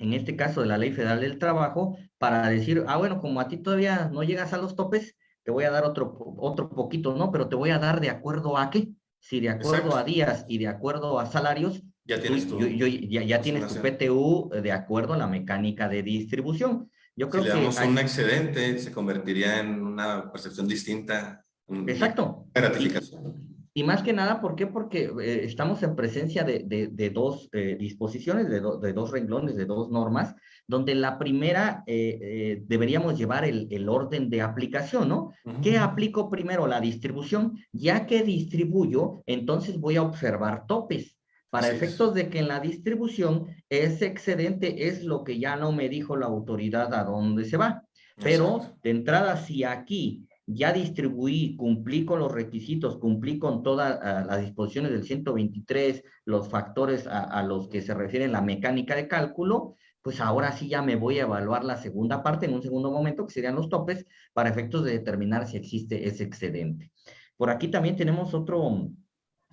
en este caso de la Ley Federal del Trabajo, para decir, ah, bueno, como a ti todavía no llegas a los topes, te voy a dar otro, otro poquito, ¿no? Pero te voy a dar de acuerdo a qué? Si de acuerdo Exacto. a días y de acuerdo a salarios, ya tienes tu, yo, yo, ya, ya tienes tu PTU de acuerdo a la mecánica de distribución. Yo creo si le damos que un excedente, se convertiría en una percepción distinta. Exacto. Gratificación. Y, y, más que nada, ¿por qué? Porque eh, estamos en presencia de, de, de dos eh, disposiciones, de, do, de, dos renglones, de dos normas, donde la primera eh, eh deberíamos llevar el, el, orden de aplicación, ¿no? Uh -huh. ¿Qué aplico primero? La distribución. Ya que distribuyo, entonces voy a observar topes para Así es. efectos de que en la distribución ese excedente es lo que ya no me dijo la autoridad a dónde se va. Pero Exacto. de entrada, si aquí ya distribuí, cumplí con los requisitos, cumplí con todas ah, las disposiciones del 123, los factores a, a los que se refiere la mecánica de cálculo, pues ahora sí ya me voy a evaluar la segunda parte en un segundo momento, que serían los topes, para efectos de determinar si existe ese excedente. Por aquí también tenemos otro,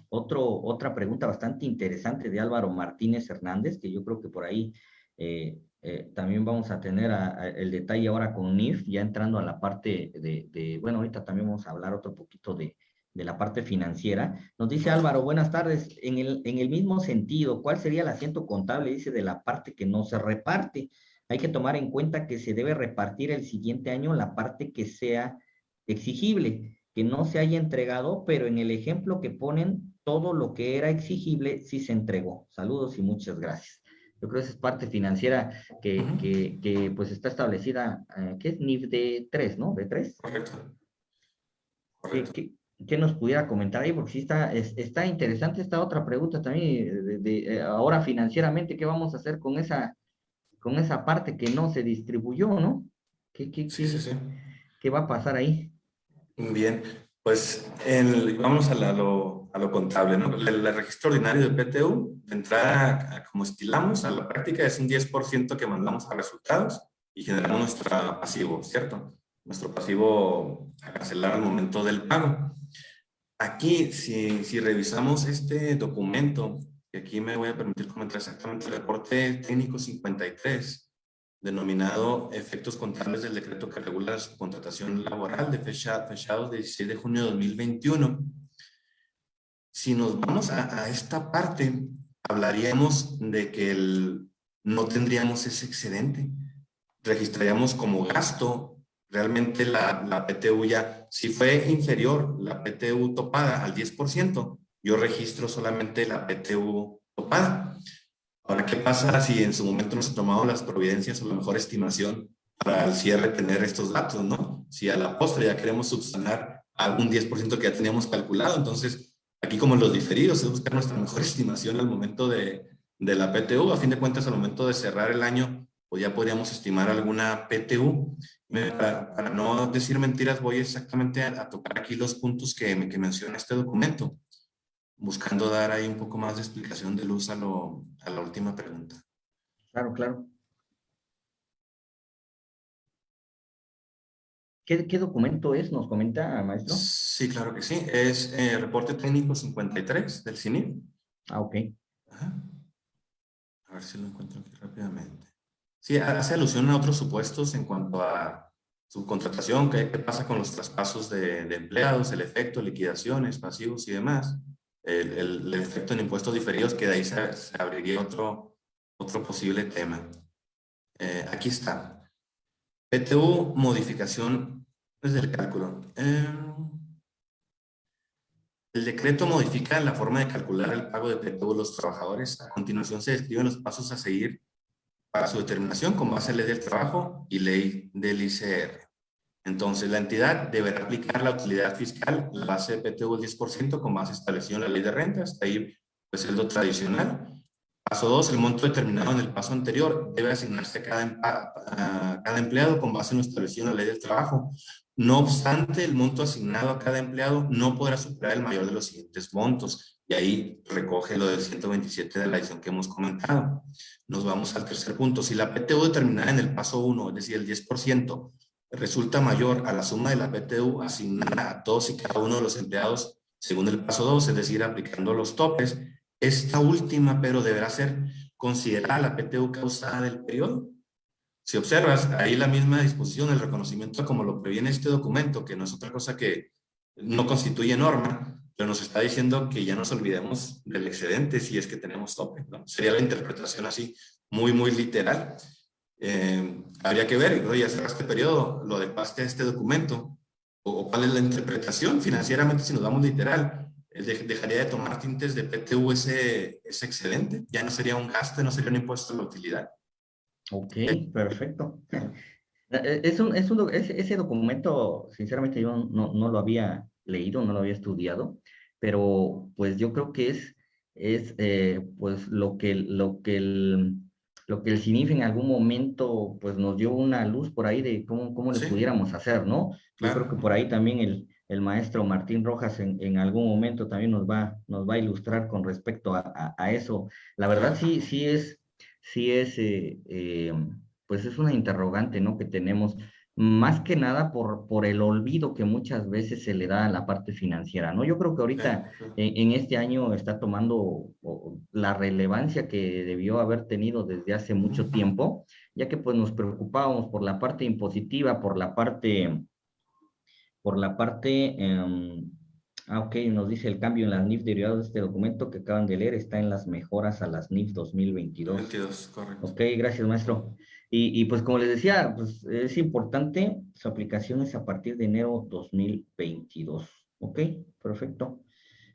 otro, otra pregunta bastante interesante de Álvaro Martínez Hernández, que yo creo que por ahí eh, eh, también vamos a tener a- a el detalle ahora con NIF, ya entrando a la parte de, de- bueno, ahorita también vamos a hablar otro poquito de, de la parte financiera. Nos dice Álvaro, buenas tardes, en el, en el mismo sentido, ¿cuál sería el asiento contable, dice, de la parte que no se reparte? Hay que tomar en cuenta que se debe repartir el siguiente año la parte que sea exigible, que no se haya entregado, pero en el ejemplo que ponen, todo lo que era exigible sí se entregó. Saludos y muchas gracias. Yo creo que esa es parte financiera que, que, que, pues está establecida, eh, que es NIF de 3, ¿no? De 3. Correcto. ¿Qué, Correcto. qué- qué nos pudiera comentar ahí? Porque sí está, es- está interesante esta otra pregunta también, de, de, eh, ahora financieramente, ¿qué vamos a hacer con esa, con esa parte que no se distribuyó, ¿no? ¿Qué, qué, Sí, qué- sí, sí. qué va a pasar ahí? Bien, pues el- vamos a, la- lo, a lo contable, ¿no? El, el registro ordinario de PTU, de entrada, como estilamos, a la práctica es un 10% que mandamos a resultados y generamos nuestro pasivo, ¿cierto? Nuestro pasivo a cancelar al momento del pago. Aquí, si, si revisamos este documento, y aquí me voy a permitir comentar exactamente el reporte técnico 53, denominado efectos contables del decreto que regula la subcontratación laboral de fecha, fechados de 16 de junio de 2021. Si nos vamos a, a esta parte, hablaríamos de que el- no tendríamos ese excedente. Registraríamos como gasto realmente la, la PTU ya, si fue inferior la PTU topada al 10%, yo registro solamente la PTU topada. Ahora, ¿qué pasa si en su momento no se tomaron las providencias o la mejor estimación para al cierre tener estos datos, no? Si a la postre ya queremos subsanar algún 10% que ya teníamos calculado, entonces aquí como los diferidos es buscar nuestra mejor estimación al momento de, de la PTU, a fin de cuentas al momento de cerrar el año, pues ya podríamos estimar alguna PTU. Para, para no decir mentiras, voy exactamente a, a tocar aquí los puntos que, que menciona este documento buscando dar ahí un poco más de explicación de luz a, lo, a la última pregunta. Claro, claro. ¿Qué, qué documento es? ¿Nos comenta, maestro? Sí, claro que sí. Es eh, reporte técnico 53 del CINIP. Ah, ok. Ajá. A ver si lo encuentro aquí rápidamente. Sí, hace alusión a otros supuestos en cuanto a subcontratación, qué, qué pasa con los traspasos de, de empleados, el efecto, liquidaciones, pasivos y demás. El, el- el efecto en impuestos diferidos, que de ahí se, se abriría otro, otro posible tema. Eh, aquí está. PTU, modificación desde el cálculo. Eh, el decreto modifica la forma de calcular el pago de de los trabajadores. A continuación se describen los pasos a seguir para su determinación con base en ley del trabajo y ley del ICR. Entonces, la entidad deberá aplicar la utilidad fiscal, la base de PTU del 10% con base establecida en la ley de rentas, ahí pues es lo tradicional. Paso 2, el monto determinado en el paso anterior debe asignarse a cada, em- a- a cada empleado con base en lo establecido en la ley del trabajo. No obstante, el monto asignado a cada empleado no podrá superar el mayor de los siguientes montos. Y ahí recoge lo del 127 de la edición que hemos comentado. Nos vamos al tercer punto. Si la PTU determinada en el paso 1, es decir, el 10%, resulta mayor a la suma de la PTU asignada a todos y cada uno de los empleados según el paso 2, es decir, aplicando los topes, esta última, pero deberá ser considerada la PTU causada del periodo. Si observas, ahí la misma disposición, el reconocimiento como lo previene este documento, que no es otra cosa que no constituye norma, pero nos está diciendo que ya nos olvidemos del excedente si es que tenemos tope. ¿no? Sería la interpretación así, muy, muy literal. Eh, habría que ver, oye, ya cerraste periodo, lo adecuaste a este documento, o, o cuál es la interpretación financieramente si nos damos literal. de- dejaría de tomar tintes de PTU ese, ese excedente, ya no sería un gasto, no sería un impuesto a la utilidad. Ok, perfecto. Eh, Es un, es un, doc- ese, documento, sinceramente, yo no, no lo había leído, no lo había estudiado, pero pues yo creo que es es eh, pues lo que, lo que el lo que el CINIF en algún momento pues nos dio una luz por ahí de cómo, cómo le pudiéramos hacer, ¿no? Yo creo que por ahí también el, el maestro Martín Rojas en, en, algún momento también nos va, nos va a ilustrar con respecto a, a, eso. La verdad sí, sí es, sí es, eh, eh, pues es una interrogante, ¿no? Que tenemos más que nada por, por el olvido que muchas veces se le da a la parte financiera, ¿no? Yo creo que ahorita en, este año está tomando la relevancia que debió haber tenido desde hace mucho tiempo, ya que pues nos preocupábamos por la parte impositiva, por la parte, por la parte, em, ah, ok, nos dice el cambio en las NIF derivados de este documento que acaban de leer, está en las mejoras a las NIF 2022. 22, correcto. Ok, gracias maestro. Y, pues como les decía, pues es importante, su aplicación es a partir de enero 2022. ¿Ok? Perfecto.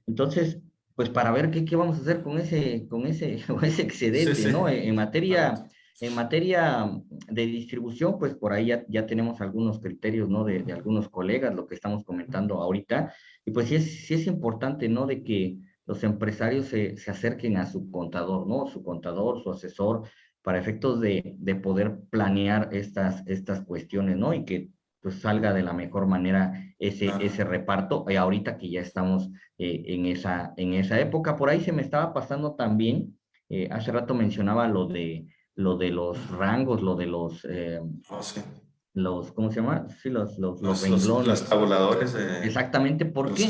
Entonces, pues para ver qué, qué vamos a hacer con ese, con ese, ese excedente, ¿no? En, materia, en materia de distribución, pues por ahí ya, ya tenemos algunos criterios, ¿no? De, de, algunos colegas, lo que estamos comentando ahorita. Y pues sí es, sí es importante, ¿no? De que los empresarios se, se acerquen a su contador, ¿no? Su contador, su asesor, para efectos de, de, poder planear estas, estas cuestiones, ¿no? Y que pues salga de la mejor manera ese, ese reparto, y ahorita que ya estamos eh, en, esa, en esa época. Por ahí se me estaba pasando también, eh, hace rato mencionaba lo de, lo de los rangos, lo de los... Eh, oh, los, ¿cómo se llama? Sí, los, los, los, los, los tabuladores. Exactamente, ¿por qué?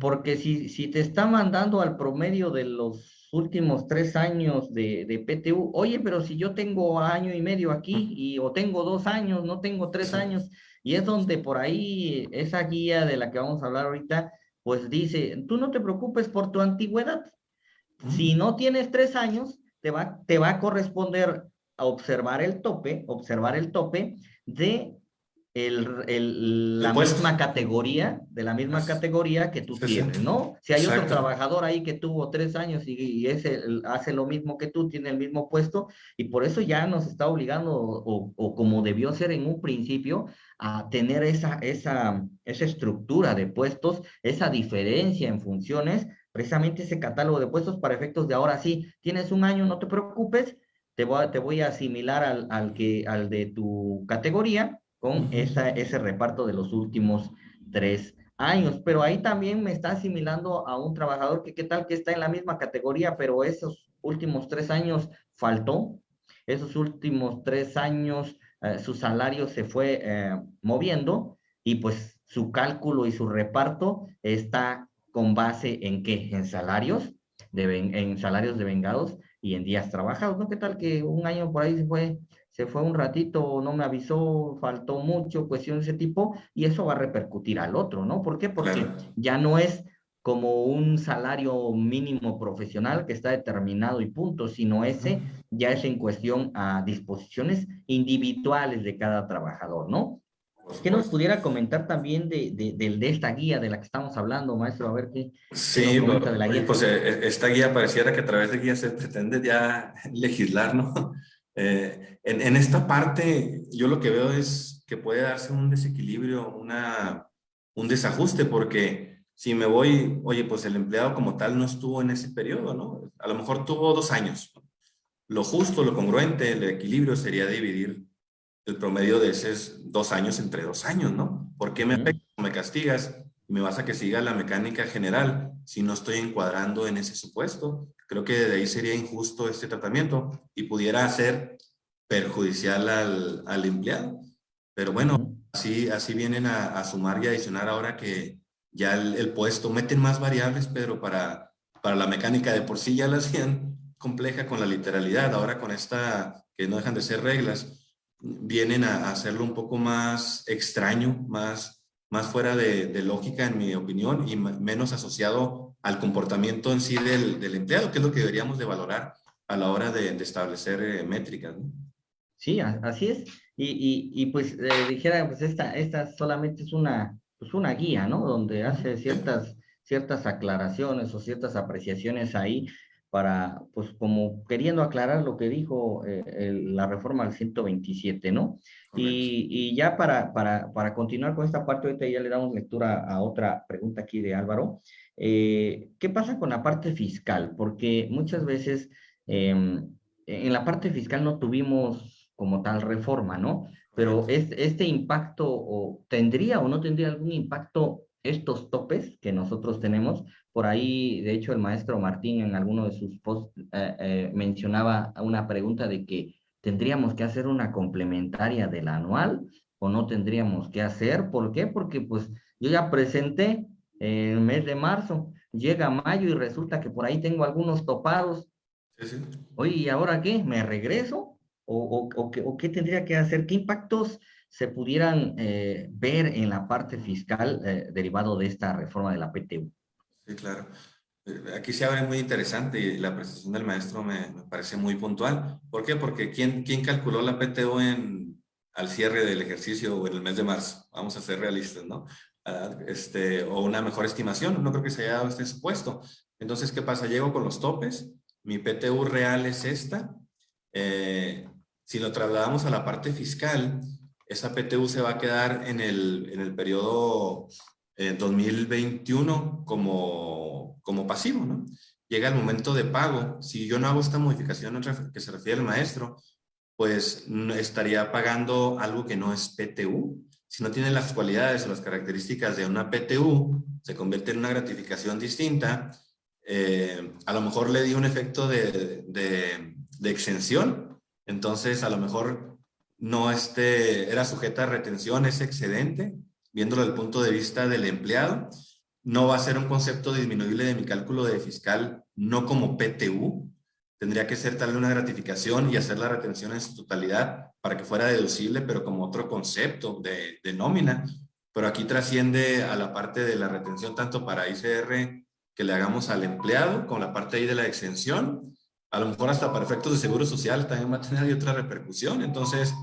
Porque si, si te está mandando al promedio de los últimos tres años de, de, PTU, oye, pero si yo tengo año y medio aquí y o tengo dos años, no tengo tres años, y es donde por ahí esa guía de la que vamos a hablar ahorita, pues dice, tú no te preocupes por tu antigüedad. Si no tienes tres años, te va, te va a corresponder a observar el tope, observar el tope de el, el, la misma categoría, de la misma categoría que tú tienes, ¿no? Si hay otro trabajador ahí que tuvo tres años y, y ese hace lo mismo que tú, tiene el mismo puesto, y por eso ya nos está obligando, o, o como debió ser en un principio, a tener esa, esa, esa estructura de puestos, esa diferencia en funciones, precisamente ese catálogo de puestos para efectos de ahora sí, tienes un año, no te preocupes, te voy a, te voy a asimilar al, al, que, al de tu categoría, con esa, ese reparto de los últimos tres años. Pero ahí también me está asimilando a un trabajador que qué tal que está en la misma categoría, pero esos últimos tres años faltó. Esos últimos tres años eh, su salario se fue eh, moviendo y pues su cálculo y su reparto está con base en qué? En salarios, de, en salarios de vengados y en días trabajados, ¿no? ¿Qué tal que un año por ahí se fue se fue un ratito, no me avisó, faltó mucho, cuestión de ese tipo, y eso va a repercutir al otro, ¿no? ¿Por qué? Porque ya no es como un salario mínimo profesional que está determinado y punto, sino ese ya es en cuestión a disposiciones individuales de cada trabajador, ¿no? ¿Qué nos pudiera comentar también de, de, de, esta guía de la que estamos hablando, maestro? A ver qué. Sí, de la guía. pues eh, esta guía pareciera que a través de guía se pretende ya legislar, ¿no? Eh, en, en, esta parte yo lo que veo es que puede darse un desequilibrio, una, un desajuste, porque si me voy, oye, pues el empleado como tal no estuvo en ese periodo, ¿no? A lo mejor tuvo dos años. Lo justo, lo congruente, el equilibrio sería dividir el promedio de esos dos años entre dos años, ¿no? ¿Por qué me, me castigas y me vas a que siga la mecánica general si no estoy encuadrando en ese supuesto? Creo que de ahí sería injusto este tratamiento y pudiera ser perjudicial al, al empleado. Pero bueno, así, así vienen a, a, sumar y adicionar ahora que ya el, el, puesto, meten más variables, pero para, para la mecánica de por sí ya la hacían compleja con la literalidad. Ahora con esta, que no dejan de ser reglas, vienen a, hacerlo un poco más extraño, más, más fuera de, de lógica en mi opinión y menos asociado al comportamiento en sí del, del, empleado, que es lo que deberíamos de valorar a la hora de, de establecer eh, métricas. ¿no? Sí, así es. Y, y, y pues eh, dijera, pues esta, esta solamente es una, pues una guía, ¿no? Donde hace ciertas, ciertas aclaraciones o ciertas apreciaciones ahí, para, pues como queriendo aclarar lo que dijo eh, la reforma al 127, ¿no? Y, y, ya para, para, para, continuar con esta parte, ahorita ya le damos lectura a otra pregunta aquí de Álvaro. Eh, ¿Qué pasa con la parte fiscal? Porque muchas veces em, en la parte fiscal no tuvimos como tal reforma, ¿no? Pero este, este impacto, o tendría o no tendría algún impacto estos topes que nosotros tenemos. Por ahí, de hecho, el maestro Martín en alguno de sus posts eh, eh, mencionaba una pregunta de que tendríamos que hacer una complementaria del anual o no tendríamos que hacer. ¿Por qué? Porque pues yo ya presenté en el mes de marzo, llega mayo y resulta que por ahí tengo algunos topados. Oye, ¿y ahora qué? ¿Me regreso? ¿O, o, o, qué, tendría que hacer? ¿Qué impactos se pudieran eh, ver en la parte fiscal eh, derivado de esta reforma de la PTU. Sí, claro. Eh, aquí se abre muy interesante y la presentación del maestro me, me, parece muy puntual. ¿Por qué? Porque ¿quién, quién calculó la PTU en, al cierre del ejercicio o en el mes de marzo? Vamos a ser realistas, ¿no? Uh, este, o una mejor estimación, no creo que se haya dado este supuesto. Entonces, ¿qué pasa? Llego con los topes, mi PTU real es esta. Eh, si lo trasladamos a la parte fiscal, esa PTU se va a quedar en el, en el periodo 2021 eh, como, como pasivo, ¿no? Llega el momento de pago. Si yo no hago esta modificación que se refiere al maestro, pues estaría pagando algo que no es PTU. Si no tiene las cualidades o las características de una PTU, se convierte en una gratificación distinta. Eh, a lo mejor le di un efecto de, de, de exención, entonces a lo mejor no este, era sujeta a retención, ese excedente, viéndolo desde el punto de vista del empleado, no va a ser un concepto disminuible de mi cálculo de fiscal, no como PTU, tendría que ser tal una gratificación y hacer la retención en su totalidad para que fuera deducible, pero como otro concepto de, nómina. Pero aquí trasciende a la parte de la retención tanto para ICR que le hagamos al empleado, con la parte ahí de la exención, a lo mejor hasta para efectos de seguro social también va a tener otra repercusión. Entonces,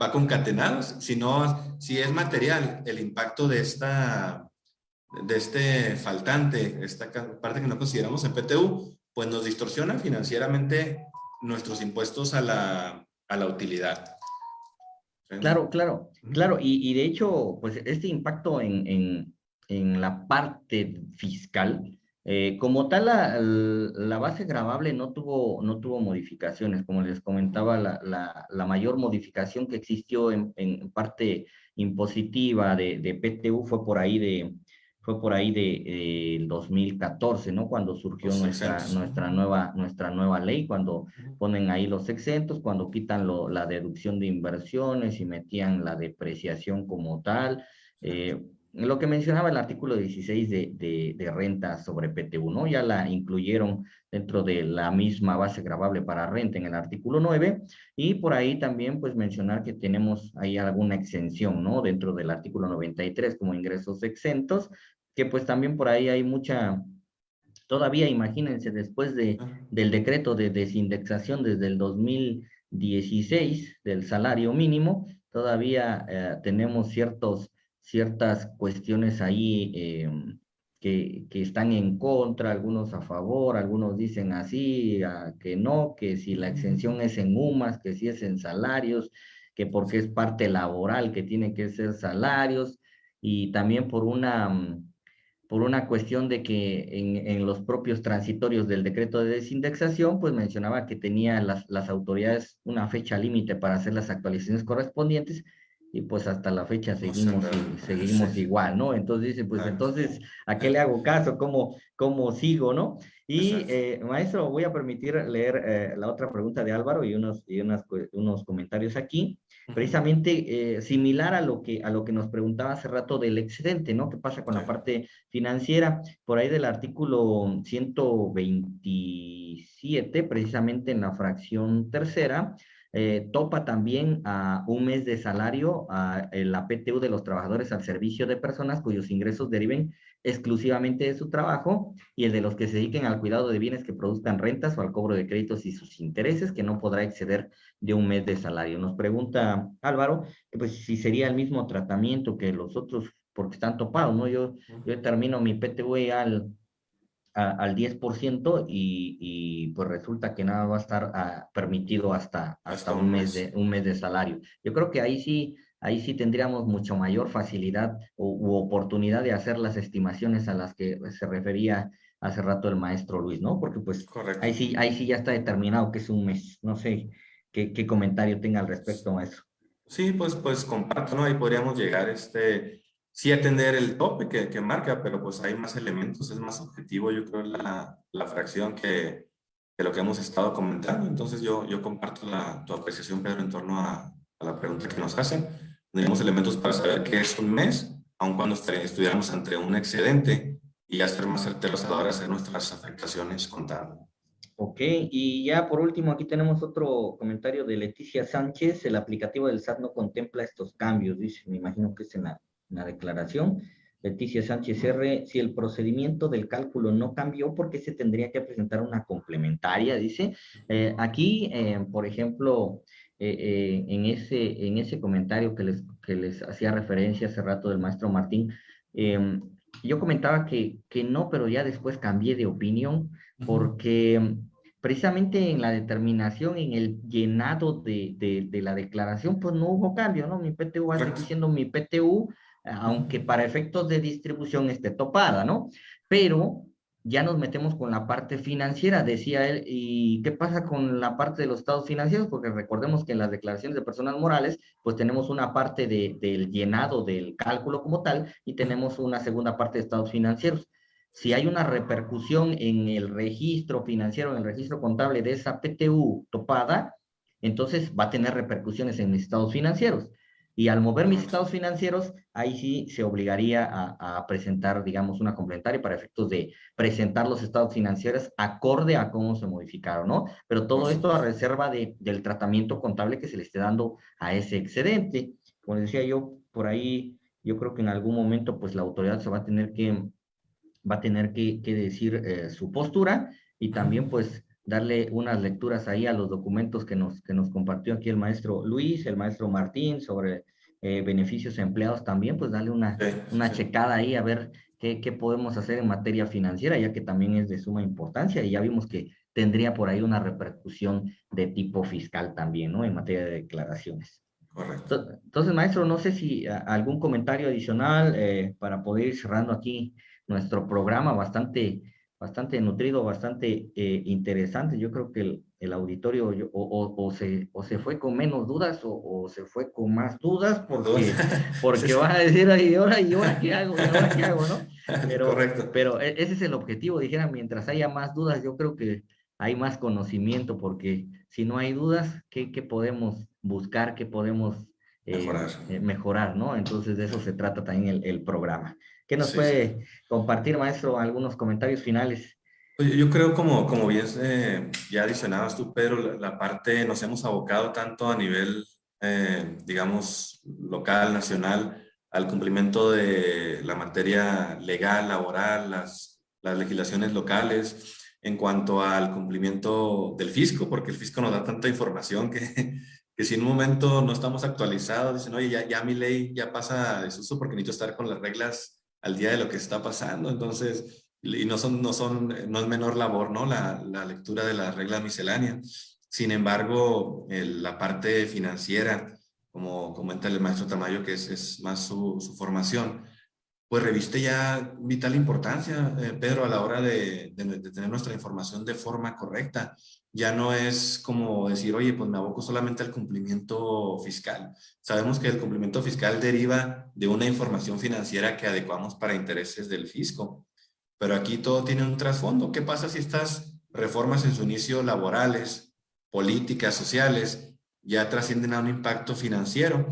va concatenados, si no, si es material el impacto de esta, de este faltante, esta parte que no consideramos en PTU, pues nos distorsiona financieramente nuestros impuestos a la, a la utilidad. Claro, claro, claro, y, y, de hecho, pues este impacto en, en, en la parte fiscal, eh, como tal, la, base grabable no tuvo, no tuvo modificaciones. Como les comentaba, la, la, mayor modificación que existió en, en parte impositiva de, de, PTU fue por ahí de fue por ahí de, eh, 2014, ¿no? Cuando surgió nuestra, nuestra, nueva, nuestra nueva ley, cuando ponen ahí los exentos, cuando quitan lo, la deducción de inversiones y metían la depreciación como tal. Eh, lo que mencionaba el artículo 16 de, de, de, renta sobre PTU, ¿no? Ya la incluyeron dentro de la misma base grabable para renta en el artículo 9 y por ahí también pues mencionar que tenemos ahí alguna exención, ¿no? Dentro del artículo 93 como ingresos exentos, que pues también por ahí hay mucha, todavía imagínense después de, del decreto de desindexación desde el 2016 del salario mínimo, todavía eh, tenemos ciertos ciertas cuestiones ahí em, que, que, están en contra, algunos a favor, algunos dicen así, que no, que si la exención es en UMAS, que si es en salarios, que porque es parte laboral, que tiene que ser salarios, y también por una, mm, por una cuestión de que en, en los propios transitorios del decreto de desindexación, pues mencionaba que tenía las, las autoridades una fecha límite para hacer las actualizaciones correspondientes, y pues hasta la fecha seguimos, seguimos igual, ¿no? Entonces dice, pues entonces, ¿a qué le hago caso? ¿Cómo, cómo sigo, no? Y eh, maestro, voy a permitir leer eh, la otra pregunta de Álvaro y unos, y unas, unos comentarios aquí, precisamente eh, similar a lo, que, a lo que nos preguntaba hace rato del excedente, ¿no? ¿Qué pasa con la parte financiera? Por ahí del artículo 127, precisamente en la fracción tercera, eh, topa también a un mes de salario a la PTU de los trabajadores al servicio de personas cuyos ingresos deriven exclusivamente de su trabajo y el de los que se dediquen al cuidado de bienes que produzcan rentas o al cobro de créditos y sus intereses, que no podrá exceder de un mes de salario. Nos pregunta Álvaro, pues si sería el mismo tratamiento que los otros, porque están topados, ¿no? Yo, yo termino mi PTU al, al 10% y, y, pues resulta que nada va a estar ah, permitido hasta, hasta, un, mes de, un mes de salario. Yo creo que ahí sí, ahí sí tendríamos mucho mayor facilidad u, oportunidad de hacer las estimaciones a las que se refería hace rato el maestro Luis, ¿no? Porque pues ahí sí, ahí sí ya está determinado que es un mes. No sé qué, qué comentario tenga al respecto, maestro. Sí, pues, pues comparto, ¿no? Ahí podríamos llegar este, sí atender el tope que, marca, pero pues hay más elementos, es más objetivo, yo creo, la, la fracción que, que, lo que hemos estado comentando. Entonces yo, yo comparto la, tu apreciación, Pedro, en torno a, la pregunta que nos hacen. Tenemos elementos para saber qué es un mes, aun cuando estuviéramos entre un excedente y ya ser más certeros a la hora de hacer nuestras afectaciones contables. Ok, y ya por último aquí tenemos otro comentario de Leticia Sánchez. El aplicativo del SAT no contempla estos cambios, dice, me imagino que es en la una declaración. Leticia Sánchez R, si el procedimiento del cálculo no cambió, ¿por qué se tendría que presentar una complementaria? Dice, eh, aquí, eh, por ejemplo, eh, en, ese, en ese comentario que les, que les hacía referencia hace rato del maestro Martín, em, yo comentaba que, que no, pero ya después cambié de opinión, porque precisamente en la determinación, en el llenado de, de, de, la declaración, pues no hubo cambio, ¿no? Mi PTU va a seguir siendo mi PTU, aunque para efectos de distribución esté topada, ¿no? Pero ya nos metemos con la parte financiera, decía él, ¿y qué pasa con la parte de los estados financieros? Porque recordemos que en las declaraciones de personas morales, pues tenemos una parte de, del llenado del cálculo como tal y tenemos una segunda parte de estados financieros. Si hay una repercusión en el registro financiero, en el registro contable de esa PTU topada, entonces va a tener repercusiones en mis estados financieros. Y al mover mis estados financieros, ahí sí se obligaría a, presentar, digamos, una complementaria para efectos de presentar los estados financieros acorde a cómo se modificaron, ¿no? Pero todo esto a reserva de, del tratamiento contable que se le esté dando a ese excedente. Como decía yo, por ahí, yo creo que en algún momento, pues la autoridad se va a tener que, va a tener que, que decir eh, su postura y también, pues, darle unas lecturas ahí a los documentos que nos, que nos compartió aquí el maestro Luis, el maestro Martín, sobre eh, beneficios empleados también, pues darle una, una checada ahí a ver qué, qué, podemos hacer en materia financiera, ya que también es de suma importancia y ya vimos que tendría por ahí una repercusión de tipo fiscal también, ¿no? En materia de declaraciones. Correcto. Entonces, maestro, no sé si algún comentario adicional eh, para poder ir cerrando aquí nuestro programa bastante bastante nutrido, bastante eh, interesante. Yo creo que el, el auditorio o, o, se, o se fue con menos dudas o, se fue con más dudas porque, porque van a decir, ¿y ahora, ¿y ahora qué hago? ¿Y ahora qué hago? ¿no? Pero, Correcto. Pero e, ese es el objetivo, dijera, mientras haya más dudas, yo creo que hay más conocimiento porque si no hay dudas, ¿qué, qué podemos buscar? ¿Qué podemos eh, mejorar. Eh, mejorar, ¿no? Entonces de eso se trata también el, el programa. ¿Qué nos puede compartir, maestro, algunos comentarios finales? Yo creo, como, como bien eh, ya adicionabas tú, Pedro, la, parte nos hemos abocado tanto a nivel, eh, digamos, local, nacional, al cumplimiento de la materia legal, laboral, las, las legislaciones locales, en cuanto al cumplimiento del fisco, porque el fisco nos da tanta información que, que si en un momento no estamos actualizados, dicen, oye, ya, ya mi ley ya pasa de desuso porque necesito estar con las reglas al día de lo que está pasando. Entonces, y no, son, no, son, no es menor labor, ¿no? La, la lectura de la regla miscelánea. Sin embargo, la parte financiera, como comenta el maestro Tamayo, que es, es más su, su, formación, pues reviste ya vital importancia, eh, Pedro, a la hora de, de, de, tener nuestra información de forma correcta. Ya no es como decir, oye, pues me aboco solamente al cumplimiento fiscal. Sabemos que el cumplimiento fiscal deriva de una información financiera que adecuamos para intereses del fisco. Pero aquí todo tiene un trasfondo. ¿Qué pasa si estas reformas en su inicio laborales, políticas, sociales, ya trascienden a un impacto financiero?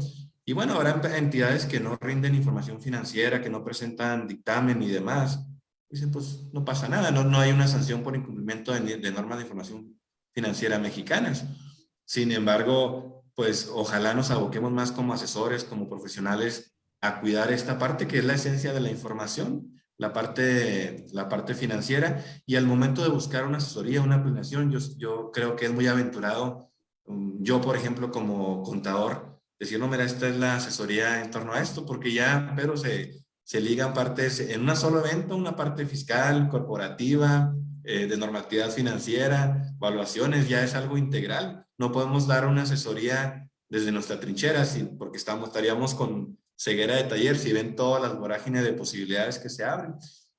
Y bueno, habrá entidades que no rinden información financiera, que no presentan dictamen y demás. Dicen, pues no pasa nada, no, no hay una sanción por incumplimiento de, de normas de información financiera mexicanas. Sin embargo, pues ojalá nos aboquemos más como asesores, como profesionales, a cuidar esta parte que es la esencia de la información, la parte, la parte financiera. Y al momento de buscar una asesoría, una planeación, yo, yo creo que es muy aventurado. Mm, yo, por ejemplo, como contador, decir, no, mira, esta es la asesoría en torno a esto, porque ya pero se, se ligan partes en una solo evento, una parte fiscal, corporativa, eh, de normatividad financiera, evaluaciones, ya es algo integral. No podemos dar una asesoría desde nuestra trinchera, porque estamos, estaríamos con ceguera de taller si ven todas las vorágines de posibilidades que se abren.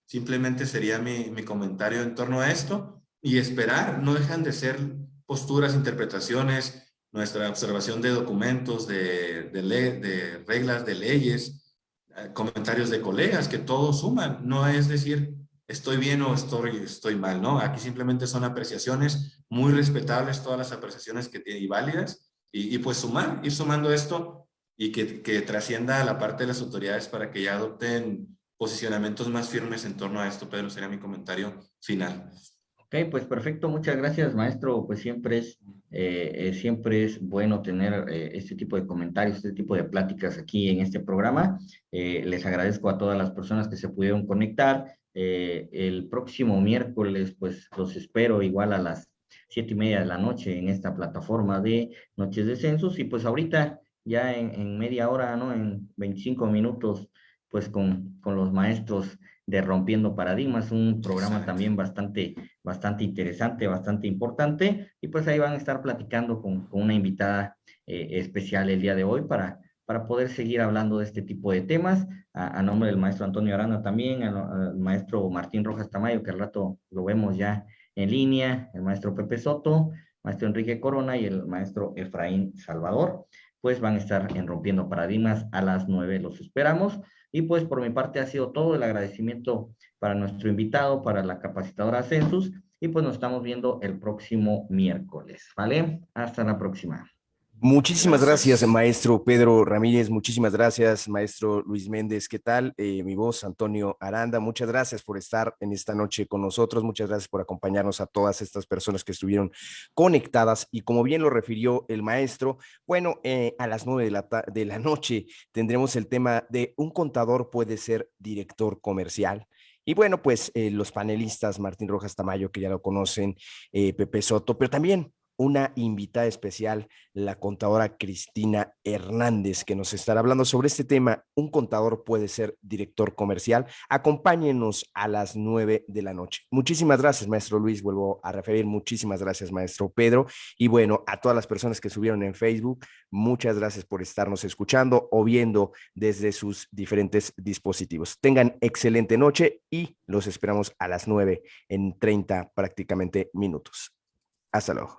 Simplemente sería mi, mi comentario en torno a esto y esperar, no dejan de ser posturas, interpretaciones, nuestra observación de documentos, de, de, de reglas, de leyes, eh, comentarios de colegas, que todos suman. No es decir, estoy bien o estoy, estoy mal, ¿no? Aquí simplemente son apreciaciones muy respetables, todas las apreciaciones que tiene y válidas, y, pues sumar, ir sumando esto y que, que trascienda a la parte de las autoridades para que ya adopten posicionamientos más firmes en torno a esto, Pedro, sería mi comentario final. Ok, pues perfecto, muchas gracias, maestro. Pues siempre es, eh, eh, siempre es bueno tener eh, este tipo de comentarios, este tipo de pláticas aquí en este programa. les agradezco a todas las personas que se pudieron conectar. el próximo miércoles, pues los espero igual a las siete y media de la noche en esta plataforma de Noches de Census. Y pues ahorita, ya en, en media hora, ¿no? En 25 minutos, pues con, con los maestros de Rompiendo Paradigmas, un programa también bastante, bastante interesante, bastante importante, y pues ahí van a estar platicando con, con una invitada eh, especial el día de hoy para, para poder seguir hablando de este tipo de temas, a, nombre del maestro Antonio Arana también, al, maestro Martín Rojas Tamayo, que al rato lo vemos ya en línea, el maestro Pepe Soto, maestro Enrique Corona y el maestro Efraín Salvador, pues van a estar en Rompiendo Paradigmas a las nueve, los esperamos. Y pues por mi parte ha sido todo el agradecimiento para nuestro invitado, para la capacitadora Census, y pues nos estamos viendo el próximo miércoles, ¿vale? Hasta la próxima. Muchísimas gracias. maestro Pedro Ramírez. Muchísimas gracias, maestro Luis Méndez. ¿Qué tal? Eh, mi voz, Antonio Aranda. Muchas gracias por estar en esta noche con nosotros. Muchas gracias por acompañarnos a todas estas personas que estuvieron conectadas. Y como bien lo refirió el maestro, bueno, eh, a las nueve de la, de la noche tendremos el tema de un contador puede ser director comercial. Y bueno, pues eh, los panelistas, Martín Rojas Tamayo, que ya lo conocen, Pepe Soto, pero también una invitada especial, la contadora Cristina Hernández, que nos estará hablando sobre este tema. Un contador puede ser director comercial. Acompáñenos a las nueve de la noche. Muchísimas gracias, maestro Luis. Vuelvo a referir. Muchísimas gracias, maestro Pedro. Y bueno, a todas las personas que subieron en Facebook, muchas gracias por estarnos escuchando o viendo desde sus diferentes dispositivos. Tengan excelente noche y los esperamos a las nueve en 30 prácticamente minutos. Hasta luego.